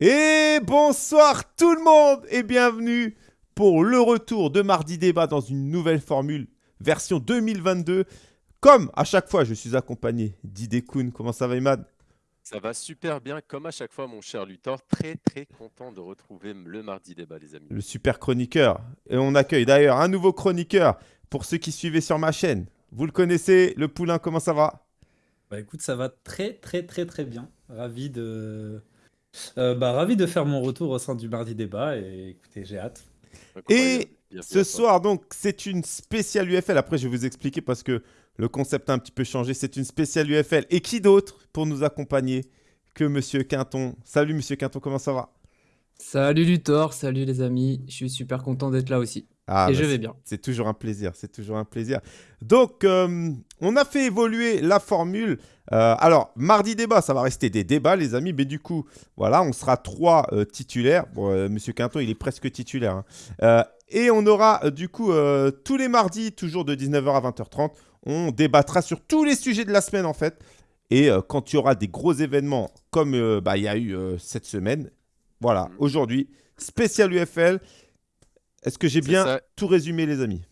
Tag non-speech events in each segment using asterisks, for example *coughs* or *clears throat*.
Et bonsoir tout le monde et bienvenue pour le retour de Mardi Débat dans une nouvelle formule, version 2022. Comme à chaque fois, je suis accompagné d'Idekun. Comment ça va, Imad? Ça va super bien, comme à chaque fois, mon cher Luthor. Très, très content de retrouver le Mardi Débat, les amis. Le super chroniqueur. Et on accueille d'ailleurs un nouveau chroniqueur pour ceux qui suivaient sur ma chaîne. Vous le connaissez, le poulain, comment ça va? Bah écoute, ça va très, très, très, très bien. Ravi de euh, bah, ravi de faire mon retour au sein du Mardi Débat et écoutez, j'ai hâte. Et ce soir, donc, c'est une spéciale UFL. Après, je vais vous expliquer parce que le concept a un petit peu changé. C'est une spéciale UFL. Et qui d'autre pour nous accompagner que Monsieur Quinton? Salut Monsieur Quinton, comment ça va? Salut Luthor, salut les amis. Je suis super content d'être là aussi. Ah, et je bah, vais bien. C'est toujours un plaisir, c'est toujours un plaisir. Donc, euh, on a fait évoluer la formule. Euh, alors, mardi débat, ça va rester des débats, les amis. Mais du coup, voilà, on sera trois euh, titulaires. Bon, Monsieur Quinton, il est presque titulaire. Hein. et on aura, du coup, tous les mardis, toujours de 19h à 20h30, on débattra sur tous les sujets de la semaine, en fait. Et quand il y aura des gros événements, comme bah, il y a eu cette semaine, voilà, mmh. aujourd'hui, spécial UFL. Est-ce que j'ai bien tout résumé, les amis?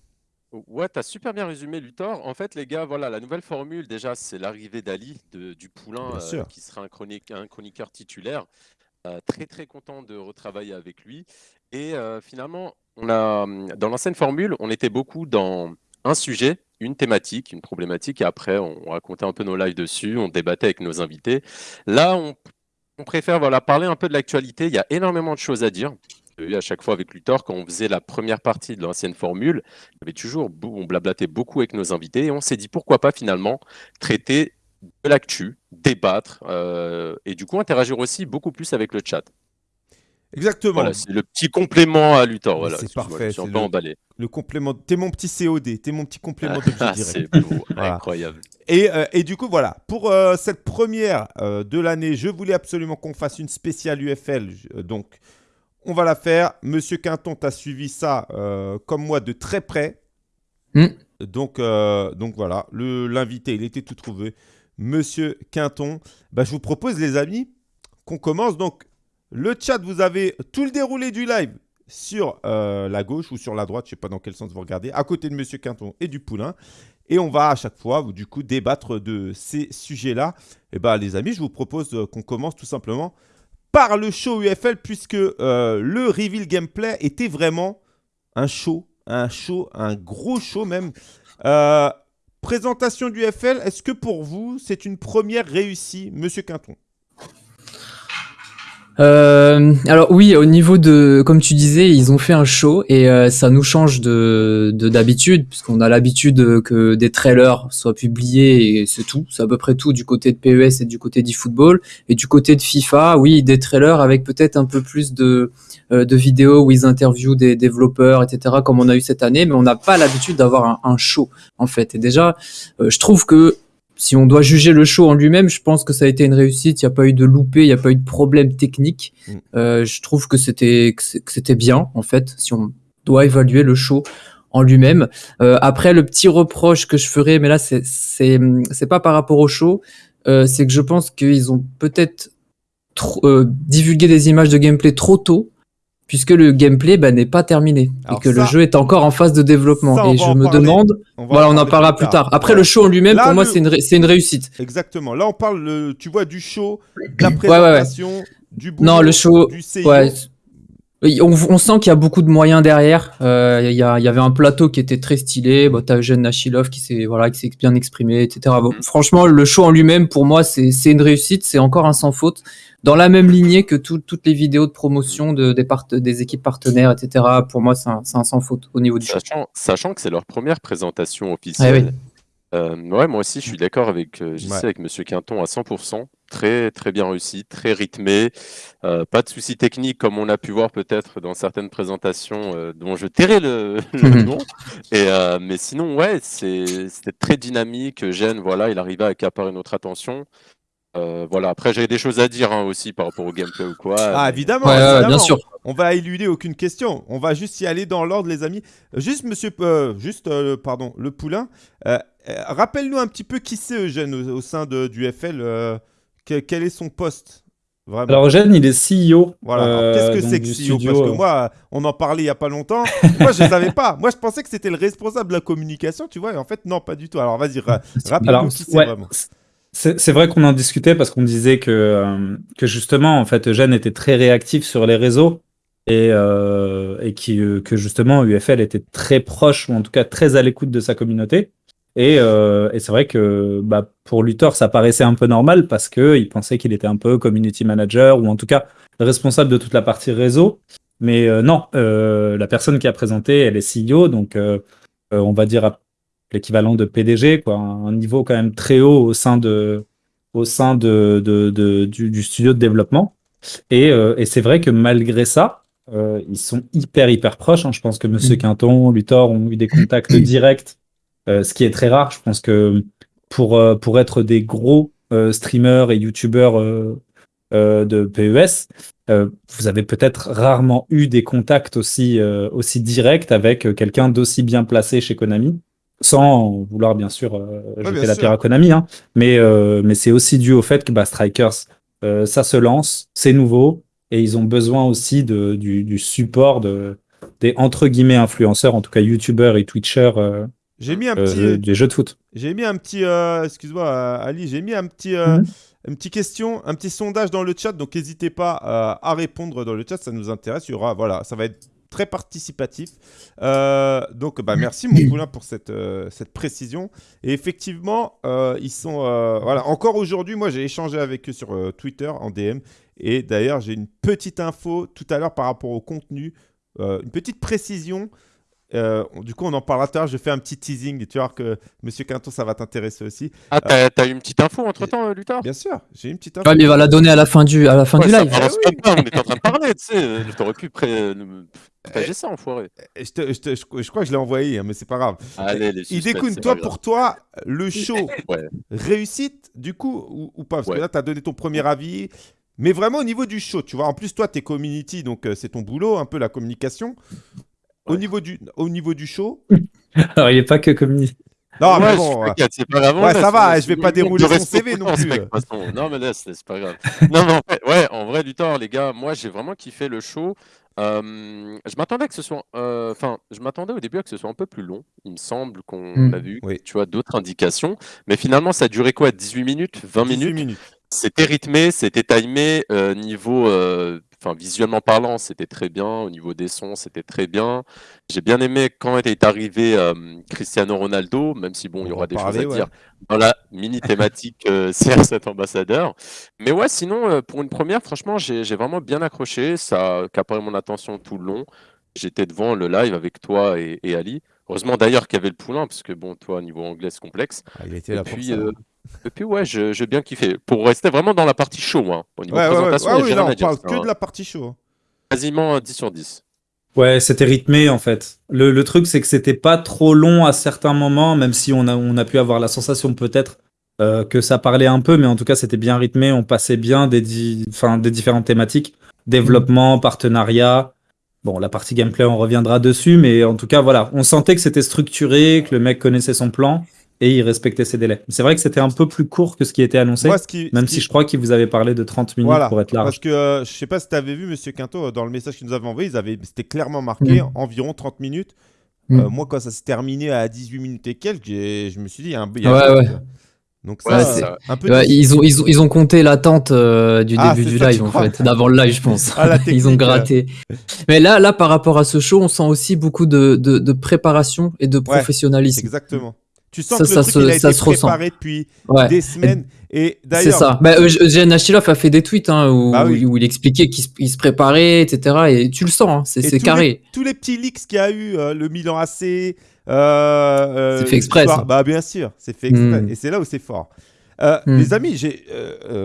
Ouais, tu as super bien résumé, Luthor. En fait, les gars, voilà, la nouvelle formule, déjà, c'est l'arrivée d'Ali, du Poulain, euh, qui sera un, chronique, un chroniqueur titulaire. Euh, très, très content de retravailler avec lui. Et euh, finalement, on a, dans l'ancienne formule, on était beaucoup dans un sujet, une thématique, une problématique, et après, on racontait un peu nos lives dessus, on débattait avec nos invités. Là, on, on préfère voilà, parler un peu de l'actualité. Il y a énormément de choses à dire à chaque fois avec Luthor, quand on faisait la première partie de l'ancienne formule, il y avait toujours, on blablatait beaucoup avec nos invités et on s'est dit pourquoi pas finalement traiter de l'actu, débattre euh, et du coup interagir aussi beaucoup plus avec le chat. Exactement. Voilà, c'est le petit complément à Luthor. Voilà, c'est parfait. C'est le, emballé. le complément. T'es mon petit COD. T'es mon petit complément *laughs* de ah, C'est *laughs* incroyable. Et, euh, et, du coup, voilà. Pour euh, cette première de l'année, je voulais absolument qu'on fasse une spéciale UFL. donc, on va la faire. Monsieur Quinton, tu as suivi ça euh, comme moi de très près. Donc, euh, donc voilà, l'invité, il était tout trouvé. Monsieur Quinton, bah, je vous propose, les amis, qu'on commence. Donc, le chat, vous avez tout le déroulé du live sur euh, la gauche ou sur la droite, je ne sais pas dans quel sens vous regardez, à côté de Monsieur Quinton et du Poulain. Et on va à chaque fois, du coup, débattre de ces sujets-là. Et bien, bah, les amis, je vous propose qu'on commence tout simplement par le show UFL puisque euh, le reveal gameplay était vraiment un show, un show, un gros show même. Euh, présentation du UFL, est-ce que pour vous c'est une première réussie, Monsieur Quinton? Euh, alors oui, au niveau de, comme tu disais, ils ont fait un show et euh, ça nous change de d'habitude puisqu'on a l'habitude que des trailers soient publiés et c'est tout, c'est à peu près tout du côté de PES et du côté d'eFootball et du côté de FIFA, oui, des trailers avec peut-être un peu plus de euh, de vidéos où ils interviewent des développeurs, etc. comme on a eu cette année, mais on n'a pas l'habitude d'avoir un, un, show en fait. Et déjà, euh, je trouve que si on doit juger le show en lui-même, je pense que ça a été une réussite. Il n'y a pas eu de loupé, il n'y a pas eu de problème technique. Mm. Euh, je trouve que c'était c'était bien en fait. Si on doit évaluer le show en lui-même. Euh, après, le petit reproche que je ferais, mais là c'est c'est c'est pas par rapport au show, euh, c'est que je pense qu'ils ont peut-être divulgué des images de gameplay trop tôt puisque le gameplay bah, n'est pas terminé et que le jeu est encore en phase de développement. et je me demande, voilà, on en parlera plus tard. Après, le show en lui-même, pour moi, c'est une, une, réussite. Exactement. Là, on parle, tu vois, du show, de la présentation, du boulot, non, le show, du on, on, sent qu'il y a beaucoup de moyens derrière. Euh, il y, y, avait un plateau qui était très stylé. Bon, T'as Eugène Nachilov qui s'est voilà, qui s'est bien exprimé, etc. Bon, mm. franchement, le show en lui-même, pour moi, c'est une réussite. C'est encore un sans faute dans la même lignée que toutes les vidéos de promotion de, des, des, équipes partenaires, etc. Pour moi, c'est un, un, sans faute au niveau du sachant, Sachant que c'est leur première présentation officielle. Euh, ouais, moi aussi, je suis d'accord avec, euh, avec Monsieur Quinton à 100%. Très, très bien réussi, très rythmé. Euh, pas de soucis techniques comme on a pu voir peut-être dans certaines présentations euh, dont je tairai le, *laughs* le nom. Et, euh, mais sinon, ouais, c'était très dynamique. Gêne, voilà, il arrivait à accaparer notre attention. Euh, voilà, après j'ai des choses à dire hein, aussi par rapport au gameplay ou quoi. Ah évidemment, évidemment. bien sûr. On va éluder aucune question. On va juste y aller dans l'ordre, les amis. Juste, monsieur, euh, juste, euh, pardon, le poulain. Rappelle-nous un petit peu qui c'est Eugène au, sein de, du FL. quel est son poste Vraiment? Alors, Eugène, il est CEO. Voilà. Qu'est-ce que c'est que CEO Parce que moi, on en parlait il y a pas longtemps. *laughs* moi, je ne savais pas. Moi, je pensais que c'était le responsable de la communication, tu vois. Et en fait, non, pas du tout. Alors, vas-y, *laughs* rappelle-nous qui c'est vraiment. C'est vrai qu'on en discutait parce qu'on disait que, euh, que justement, en fait, Eugène était très réactif sur les réseaux et, euh, et qui, euh, que justement, UFL était très proche, ou en tout cas très à l'écoute de sa communauté. Et, et c'est vrai que bah, pour Luthor, ça paraissait un peu normal parce qu'il pensait qu'il était un peu community manager ou en tout cas responsable de toute la partie réseau. Mais non, la personne qui a présenté, elle est CEO, donc on va dire l'équivalent de PDG, quoi, un niveau quand même très haut au sein de, au sein de, de, du, studio de développement. Et, euh, et c'est vrai que malgré ça, euh, ils sont hyper hyper proches. Hein. Je pense que Monsieur mm. Quinton, Luthor ont eu des contacts directs, euh, ce qui est très rare. Je pense que pour, pour être des gros streamers et youtubeurs de PES, vous avez peut-être rarement eu des contacts aussi, aussi directs avec quelqu'un d'aussi bien placé chez Konami sans vouloir bien sûr euh, jeter la pierre à Konami, hein. mais, euh, mais c'est aussi dû au fait que bah, Strikers, euh, ça se lance, c'est nouveau, et ils ont besoin aussi de, du, support de, des entre guillemets influenceurs, en tout cas youtubeurs et twitchers. j'ai mis un petit des jeux de foot. J'ai mis un petit, excuse-moi Ali, j'ai mis un petit, mhm. une petite question, un petit sondage dans le chat, donc n'hésitez pas à répondre dans le chat, ça nous intéresse. Il y aura, voilà, ça va être très participatif. Euh, donc, bah, merci mon poulain pour cette, euh, cette précision. Et effectivement, euh, ils sont... voilà, encore aujourd'hui, moi j'ai échangé avec eux sur Twitter en DM. Et d'ailleurs, j'ai une petite info tout à l'heure par rapport au contenu, une petite précision. Euh, du coup, on en parlera tard. Je fais un petit teasing. Tu vois que Monsieur Quinton, ça va t'intéresser aussi. Ah, t'as as une petite info entre temps, Luthor Bien sûr, j'ai une petite info. Ouais, mais il va la donner à la fin du, à la fin du live. Ah, on est en train de parler, tu sais. T'aurais pu pré... partager ça, enfoiré. Je, te, je, te, je, crois que je l'ai envoyé, hein, mais c'est pas grave. Allez, les Il découle, toi, pour toi, le show, *laughs* réussite, du coup, ou, pas? Parce que là, t'as donné ton premier avis. Mais vraiment au niveau du show, tu vois. En plus, toi, t'es community, donc euh, c'est ton boulot, un peu la communication. Au, niveau du, au niveau du show. *laughs* Alors, il n'est pas que communiste. Non, mais bon. C'est pas grave. Ouais, ça va, je vais pas dérouler son CV non plus. Non, mais là, c'est pas grave. non, mais en fait, ouais, en vrai, du temps, les gars, moi, j'ai vraiment kiffé le show. Euh, je m'attendais que ce soit, euh, enfin, je m'attendais au début à que ce soit un peu plus long. Il me semble qu'on hmm. a vu, tu vois, d'autres indications. Mais finalement, ça a duré quoi? 18 minutes? 20 minutes, minutes. C'était rythmé, c'était timé. Euh, niveau enfin visuellement parlant, c'était très bien. Au niveau des sons, c'était très bien. J'ai bien aimé quand est arrivé euh, Cristiano Ronaldo, même si bon, il y aura des choses à dire dans la mini thématique euh, *laughs* CR7 ambassadeur. Mais ouais, sinon, euh, pour une première, franchement, j'ai vraiment bien accroché. Ça a capté mon attention tout le long. J'étais devant le live avec toi et, Ali. Heureusement d'ailleurs qu'il y avait le poulain, parce que bon, toi, niveau anglais, c'est complexe. Ah, il était là pour ça. Et puis ouais, j'ai bien kiffé. Pour rester vraiment dans la partie show, hein, au niveau présentation, ouais, ouais. là, on parle que de la partie show. Hein. Quasiment 10 sur 10. Ouais, c'était rythmé en fait. Le, le truc, c'est que c'était pas trop long à certains moments, même si on a, on a pu avoir la sensation peut-être euh, que ça parlait un peu, mais en tout cas, c'était bien rythmé. On passait bien des, des différentes thématiques développement, partenariat. Bon, la partie gameplay, on reviendra dessus, mais en tout cas, voilà, on sentait que c'était structuré, que le mec connaissait son plan et il respectait ses délais. C'est vrai que c'était un peu plus court que ce qui était annoncé, même si je crois qu'il vous avait parlé de 30 minutes pour être large. Parce que euh, je sais pas si tu avais vu, Monsieur Quinto, dans le message qu'il nous avait envoyé, c'était clairement marqué mm. environ 30 minutes. Mm. Euh, moi, quand ça s'est terminé à 18 minutes et quelques, je me suis dit, il y a un, y ouais, ouais. Donc ça, un peu ils, ont, ils, ont, ils ont compté l'attente euh, du ah, début du live, en fait, d'avant le live, je pense. Ah, *laughs* ils ont gratté. Mais là, là, par rapport à ce show, on sent aussi beaucoup de, de, de préparation et de professionnalisme. exactement. Tu sens que le truc, il a été préparé depuis des semaines. Et d'ailleurs, c'est ça. Bah, Eugène Achilov a fait des tweets hein, bah où, il expliquait qu'il se préparait, etc. Et tu le sens, hein, c'est carré. tous les petits leaks qu'il y a eu, euh, le Milan AC. Euh, euh, c'est fait exprès. Bah bien sûr, c'est fait exprès. Hmm. Et c'est là où c'est fort. Euh, hmm. Les amis, j'ai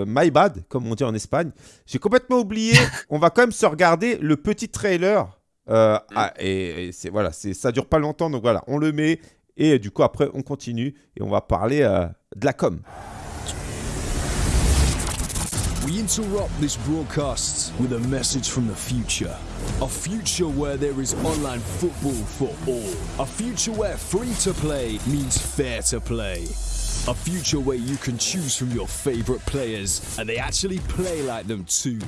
my bad, comme on dit en Espagne. J'ai complètement oublié. *laughs* on va quand même se regarder le petit trailer. Hmm. Ah, et, et c'est voilà, ça dure pas longtemps, donc voilà, on le met et du coup, après, on continue et on va parler euh, de la com. We interrupt this broadcast with a message from the future. A future where there is online football for all. A future where free to play means fair to play. A future where you can choose from your favorite players and they actually play like them too.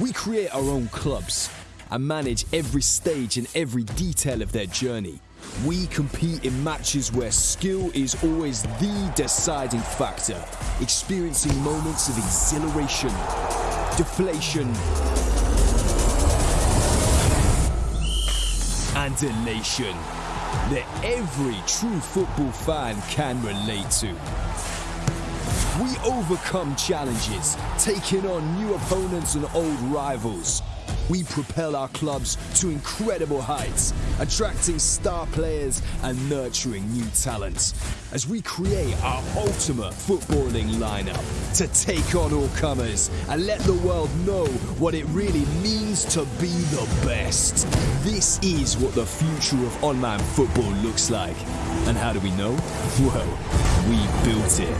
We create our own clubs and manage every stage and every detail of their journey. We compete in matches where skill is always the deciding factor, experiencing moments of exhilaration, deflation, and elation that every true football fan can relate to. We overcome challenges, taking on new opponents and old rivals. We propel our clubs to incredible heights, attracting star players and nurturing new talents as we create our ultimate footballing lineup to take on all comers and let the world know what it really means to be the best. This is what the future of online football looks like. And how do we know? Well, we built it.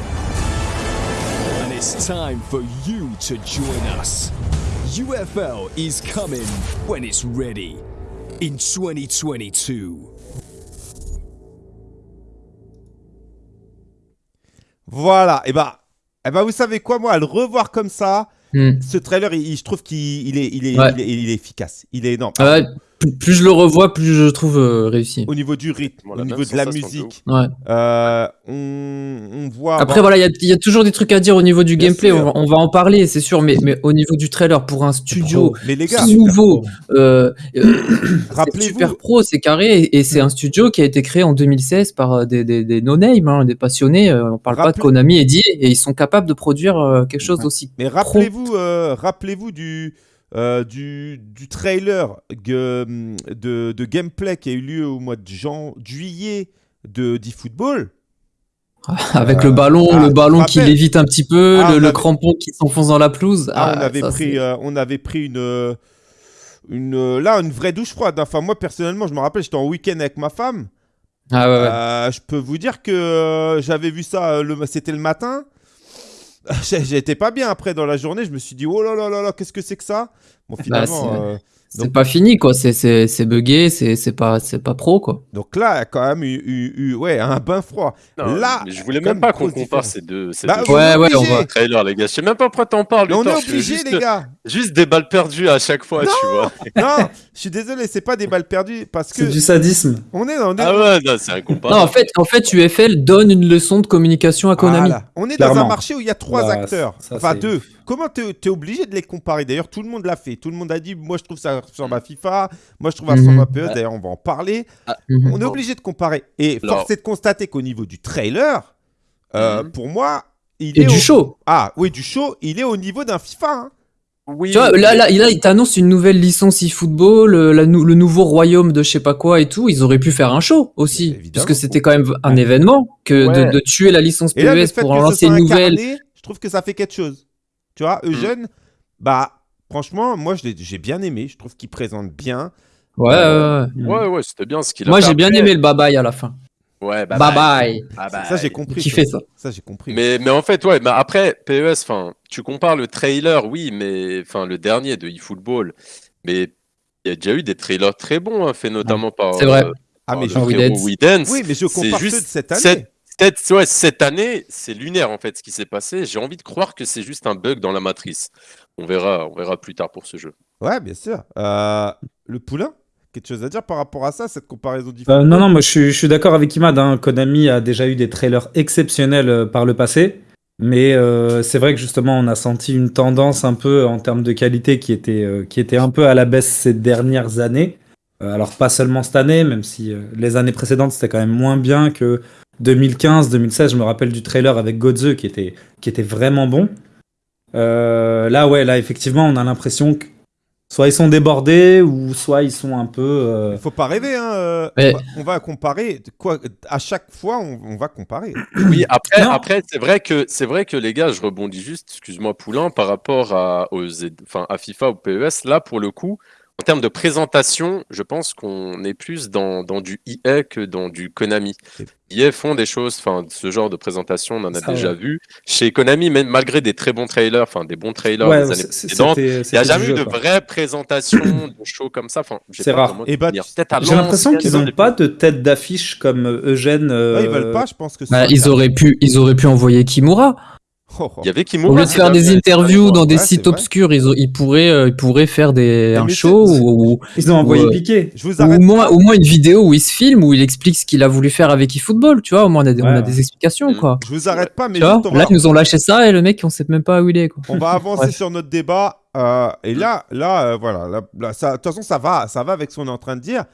And it's time for you to join us. UFL is coming when it's ready in 2022. Voilà, et bah, et bah vous savez quoi, moi, à le revoir comme ça, Hmm. ce trailer, il- je trouve qu'il est, il est, Ouais. il est, il est efficace. Il est énorme. Ah ouais, plus, plus je le revois, plus je le trouve euh, réussi. Au niveau du rythme, au niveau de la de musique, Ouais. euh, on, on voit. Après, voilà, il y a- il y, a toujours des trucs à dire au niveau du Bien gameplay. On va, on va en parler, c'est sûr, mais, mais au niveau du trailer, pour un studio Mais les gars, nouveau, euh, euh, *coughs* super pro, c'est carré, et, c'est un studio qui a été créé en 2016 par euh, des, des, des no-name, hein, des passionnés. on parle pas de Konami et d'EA, et ils sont capables de produire quelque chose d'aussi. mais rappelez-vous, euh, rappelez-vous du, euh, du, du trailer que- de, de gameplay qui a eu lieu au mois de jan- juillet de d'eFootball. *laughs* Avec Euh, le ballon, ah, le ballon qui lévite un petit peu, Ah, le, on le avait- crampon qui s'enfonce dans la pelouse. Ah, on Ah, avait ça, pris, euh, on avait pris une, euh, une, euh, là, une vraie douche froide. Enfin, moi personnellement, je me rappelle, j'étais en week-end avec ma femme. Ah ouais, ouais. Euh, je peux vous dire que euh, j'avais vu ça, euh, le, c'était le matin. *laughs* J'étais pas bien après dans la journée. Je me suis dit, oh là là là là, qu'est-ce que c'est que ça? Bon, finalement, c'est- euh, C'est donc- pas fini, quoi. C'est- C'est c'est buggé, c'est c'est pas, c'est pas pro, quoi. donc là, il y a quand même eu, eu- eu- ouais, un bain froid. Non, Là, mais je voulais même pas qu'on compare ces deux, ces Bah, deux Ouais, ouais, on va- trailers, les gars. Je sais même pas pourquoi t'en parles. Mais on est obligé, juste, les gars. *laughs* Juste des balles perdues à chaque fois, tu vois. non, je suis désolé, c'est pas des balles perdues parce que C'est du sadisme. on est, on est, Ah ouais, non, c'est Non, incomparable. en fait, en fait, UFL donne une leçon de communication à Konami. Voilà. On est dans un marché où il y a trois Bah, acteurs, ça, enfin deux. Comment tu es obligé de les comparer? D'ailleurs, tout le monde l'a fait. Tout le monde a dit, moi je trouve ça ressemble à FIFA, moi je trouve ça Mhm. ressemble à PES. D'ailleurs, on va en parler. Mhm. On est obligé de comparer. Et Alors- force est de constater qu'au niveau du trailer, euh, Mhm. pour moi, il Et est du au- show. Ah oui, du show, il est au niveau d'un FIFA. hein. Oui, Tu vois, là, là, là, il t'annonce une nouvelle licence eFootball, euh, le nouveau royaume de je sais pas quoi et tout. Ils auraient pu faire un show aussi. Évidemment. Parce que c'était quand même un événement que Ouais. de, de tuer la licence là, PES pour en ce lancer une nouvelle. incarné, je trouve que ça fait quelque chose. Tu vois. Eugène, bah, franchement, moi je l'ai- j'ai bien aimé. Je trouve qu'il présente bien. Ouais, Euh, ouais, ouais. Ouais, ouais, c'était bien ce qu'il a Moi, j'ai bien aimé le bye bye à la fin. Ouais, bah, Bye bye. Bah, ça, j'ai compris. Qui fait ça Ça, j'ai compris. Mais, mais en fait, ouais, mais après, PES, enfin, tu compares le trailer, oui, mais enfin, le dernier de eFootball, mais il y a déjà eu des trailers très bons, hein, faits notamment par, C'est vrai. euh, ah, par mais je... Widens. Oui, mais je compare juste ceux de cette année. Cette, cette- ouais, cette année, c'est lunaire en fait ce qui s'est passé. J'ai envie de croire que c'est juste un bug dans la matrice. On verra, on verra plus tard pour ce jeu. Ouais, bien sûr. Euh, le poulain Quelque chose à dire par rapport à ça, cette comparaison Euh, différente non, non, moi je suis, je suis d'accord avec Imad. hein. Konami a déjà eu des trailers exceptionnels euh, par le passé. Mais euh, c'est vrai que justement, on a senti une tendance un peu en termes de qualité qui était, euh, qui était un peu à la baisse ces dernières années. Euh, alors, pas seulement cette année, même si les années précédentes c'était quand même moins bien que 2015, 2016. Je me rappelle du trailer avec Godze qui était, qui était vraiment bon. Euh, là, ouais, là, effectivement, on a l'impression que soit ils sont débordés ou soit ils sont un peu. euh, Il faut pas rêver, hein. euh, Mais- on, va, on va comparer. Quoi, à chaque fois, on, on va comparer. *clears throat* Oui, après, Non. après c'est vrai que c'est vrai que les gars, je rebondis juste, excuse-moi Poulain, par rapport à, aux, enfin, à FIFA ou PES. Là, pour le coup, en termes de présentation, je pense qu'on est plus dans, dans, du EA que dans du Konami. EA font des choses, enfin, ce genre de présentation, on en a déjà vu. Chez Konami, même malgré des très bons trailers, enfin, des bons trailers des années précédentes, il n'y a jamais eu de vraie présentation de show comme ça. Enfin, c'est rare. Et bah, J'ai l'impression qu'ils n'ont pas de tête d'affiche comme Eugène. Euh... ils veulent pas, je pense que bah, ils, auraient pu, ils auraient pu envoyer Kimura. Il y avait Kimura. Au lieu de faire des interviews dans des sites obscurs, ils, ils, pourraient, euh, ils pourraient faire des, un show ou, ils ont envoyé piquer. Je vous au, moins, au moins une vidéo où il se filme, où il explique ce qu'il a voulu faire avec eFootball. Tu vois, au moins on a des, on a des explications. Mm. Quoi. Je vous arrête pas, mais là, ils nous ont lâché ça et le mec, on sait même pas où il est. Quoi. On va *laughs* avancer sur notre débat. Euh, et là, là, euh, voilà. de toute façon, ça va, ça va avec ce qu'on est en train de dire.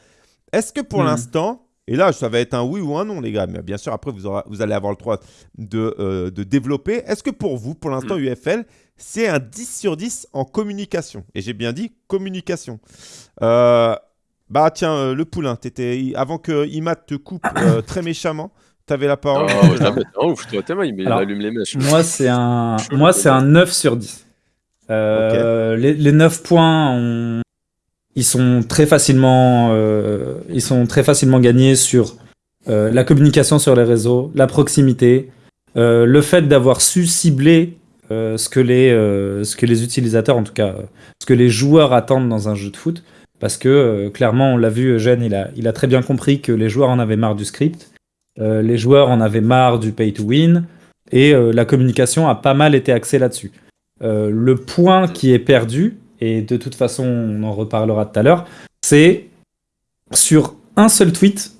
Est-ce que pour mm. l'instant, et là, ça va être un oui ou un non, les gars. Mais bien sûr, après, vous, vous allez avoir le droit de, euh, de développer. Est-ce que pour vous, pour l'instant, mm. UFL, c'est un 10 sur 10 en communication? Et j'ai bien dit communication. Euh, bah tiens, euh, le poulain, étais, avant que Imad te coupe *coughs* très méchamment, tu avais la parole. Oh, jamais. Oh, toi, il, allume les mèches. Moi, c'est un, moi, c'est un 9 sur 10. les, les, 9 points, on, ils sont très facilement, euh, ils sont très facilement gagnés sur euh, la communication sur les réseaux, la proximité, euh, le fait d'avoir su cibler ce que les, ce que les utilisateurs, en tout cas, ce que les joueurs attendent dans un jeu de foot, parce que clairement, on l'a vu, Eugène, il a, il a très bien compris que les joueurs en avaient marre du script, les joueurs en avaient marre du pay to win, et la communication a pas mal été axée là-dessus. le point qui est perdu, et de toute façon, on en reparlera tout à l'heure, c'est sur un seul tweet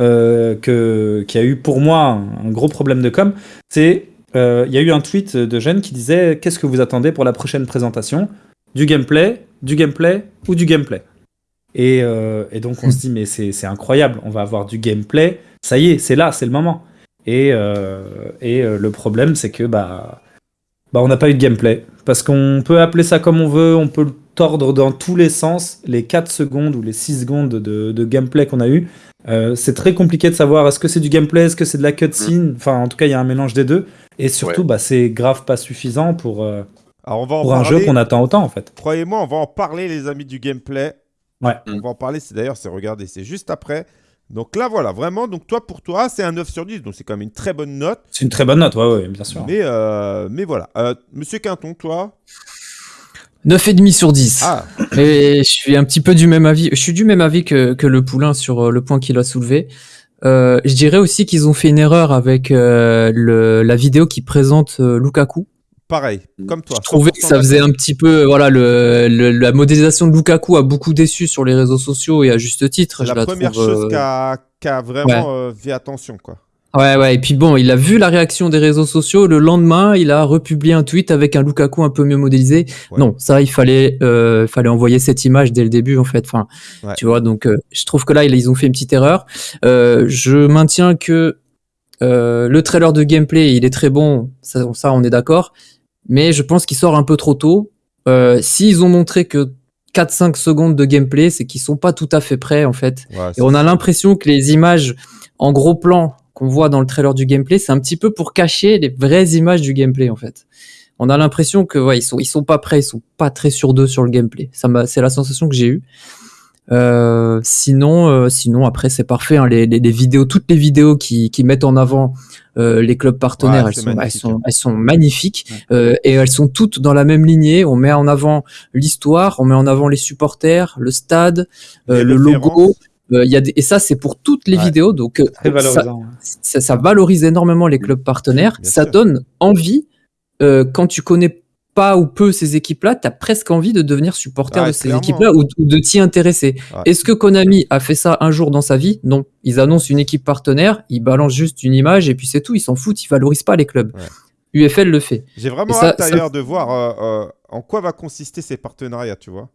euh, qui a eu pour moi un, gros problème de com, c'est euh, il y a eu un tweet de Jeanne qui disait qu'est-ce que vous attendez pour la prochaine présentation? Du gameplay, du gameplay ou du gameplay? Et, euh, et, donc on se dit mais c'est incroyable, on va avoir du gameplay, ça y est, c'est là, c'est le moment. Et, et le problème c'est que bah bah, on n'a pas eu de gameplay. Parce qu'on peut appeler ça comme on veut, on peut le tordre dans tous les sens. Les 4 secondes ou les 6 secondes de, gameplay qu'on a eu, euh, c'est très compliqué de savoir est-ce que c'est du gameplay, est-ce que c'est de la cutscene? Mm. Enfin, en tout cas, il y a un mélange des deux. Et surtout, bah, c'est grave pas suffisant pour, euh, on va pour un jeu qu'on attend autant, en fait. Croyez-moi, on va en parler, les amis du gameplay. Ouais. On va en parler. C'est d'ailleurs, c'est regardez, c'est juste après. Donc là, voilà, vraiment, donc toi, pour toi, c'est un 9 sur 10, donc c'est quand même une très bonne note. C'est une très bonne note, ouais, ouais, bien sûr. Mais, euh, mais voilà. Euh, Monsieur Quinton, toi 9,5 sur 10. Ah. Et je suis un petit peu du même avis. Je suis du même avis que, que le poulain sur euh, le point qu'il a soulevé. je dirais aussi qu'ils ont fait une erreur avec le, la vidéo qui présente Lukaku. Pareil, mm. comme toi. Je trouvais que ça faisait un petit peu, voilà, le, la modélisation de Lukaku a beaucoup déçu sur les réseaux sociaux et à juste titre. C'est la, première chose euh, qui a, vraiment euh, fait attention, quoi. Ouais, ouais, et puis bon, il a vu la réaction des réseaux sociaux. Le lendemain, il a republié un tweet avec un Lukaku un peu mieux modélisé. Non, ça, il fallait, euh, fallait envoyer cette image dès le début, en fait. Enfin, tu vois, donc je trouve que là, ils ont fait une petite erreur. je maintiens que le trailer de gameplay, il est très bon. Ça, ça on est d'accord mais je pense qu'il sort un peu trop tôt. Euh, S'ils ont montré que 4-5 secondes de gameplay, c'est qu'ils sont pas tout à fait prêts en fait. et on a l'impression que les images en gros plan qu'on voit dans le trailer du gameplay, c'est un petit peu pour cacher les vraies images du gameplay en fait. On a l'impression que ouais, ils sont ils sont pas prêts, ils sont pas très sur d'eux sur le gameplay. Ça c'est la sensation que j'ai eue. Euh, sinon, euh, sinon après c'est parfait. Hein, les, les, les, vidéos, toutes les vidéos qui, qui mettent en avant euh, les clubs partenaires, elles, sont, elles, sont, elles, sont, magnifiques et elles sont toutes dans la même lignée. On met en avant l'histoire, on met en avant les supporters, le stade, le logo. Il y a des, et ça c'est pour toutes les vidéos, donc ça, ça, ça, valorise énormément les clubs partenaires. ça donne envie quand tu connais pas ou peu ces équipes-là, tu as presque envie de devenir supporter de ces équipes-là ou, de t'y intéresser. Est-ce que Konami a fait ça un jour dans sa vie? Non. Ils annoncent une équipe partenaire, ils balancent juste une image et puis c'est tout. Ils s'en foutent, ils valorisent pas les clubs. UFL le fait. J'ai vraiment hâte d'ailleurs de voir euh, euh, en quoi va consister ces partenariats, tu vois?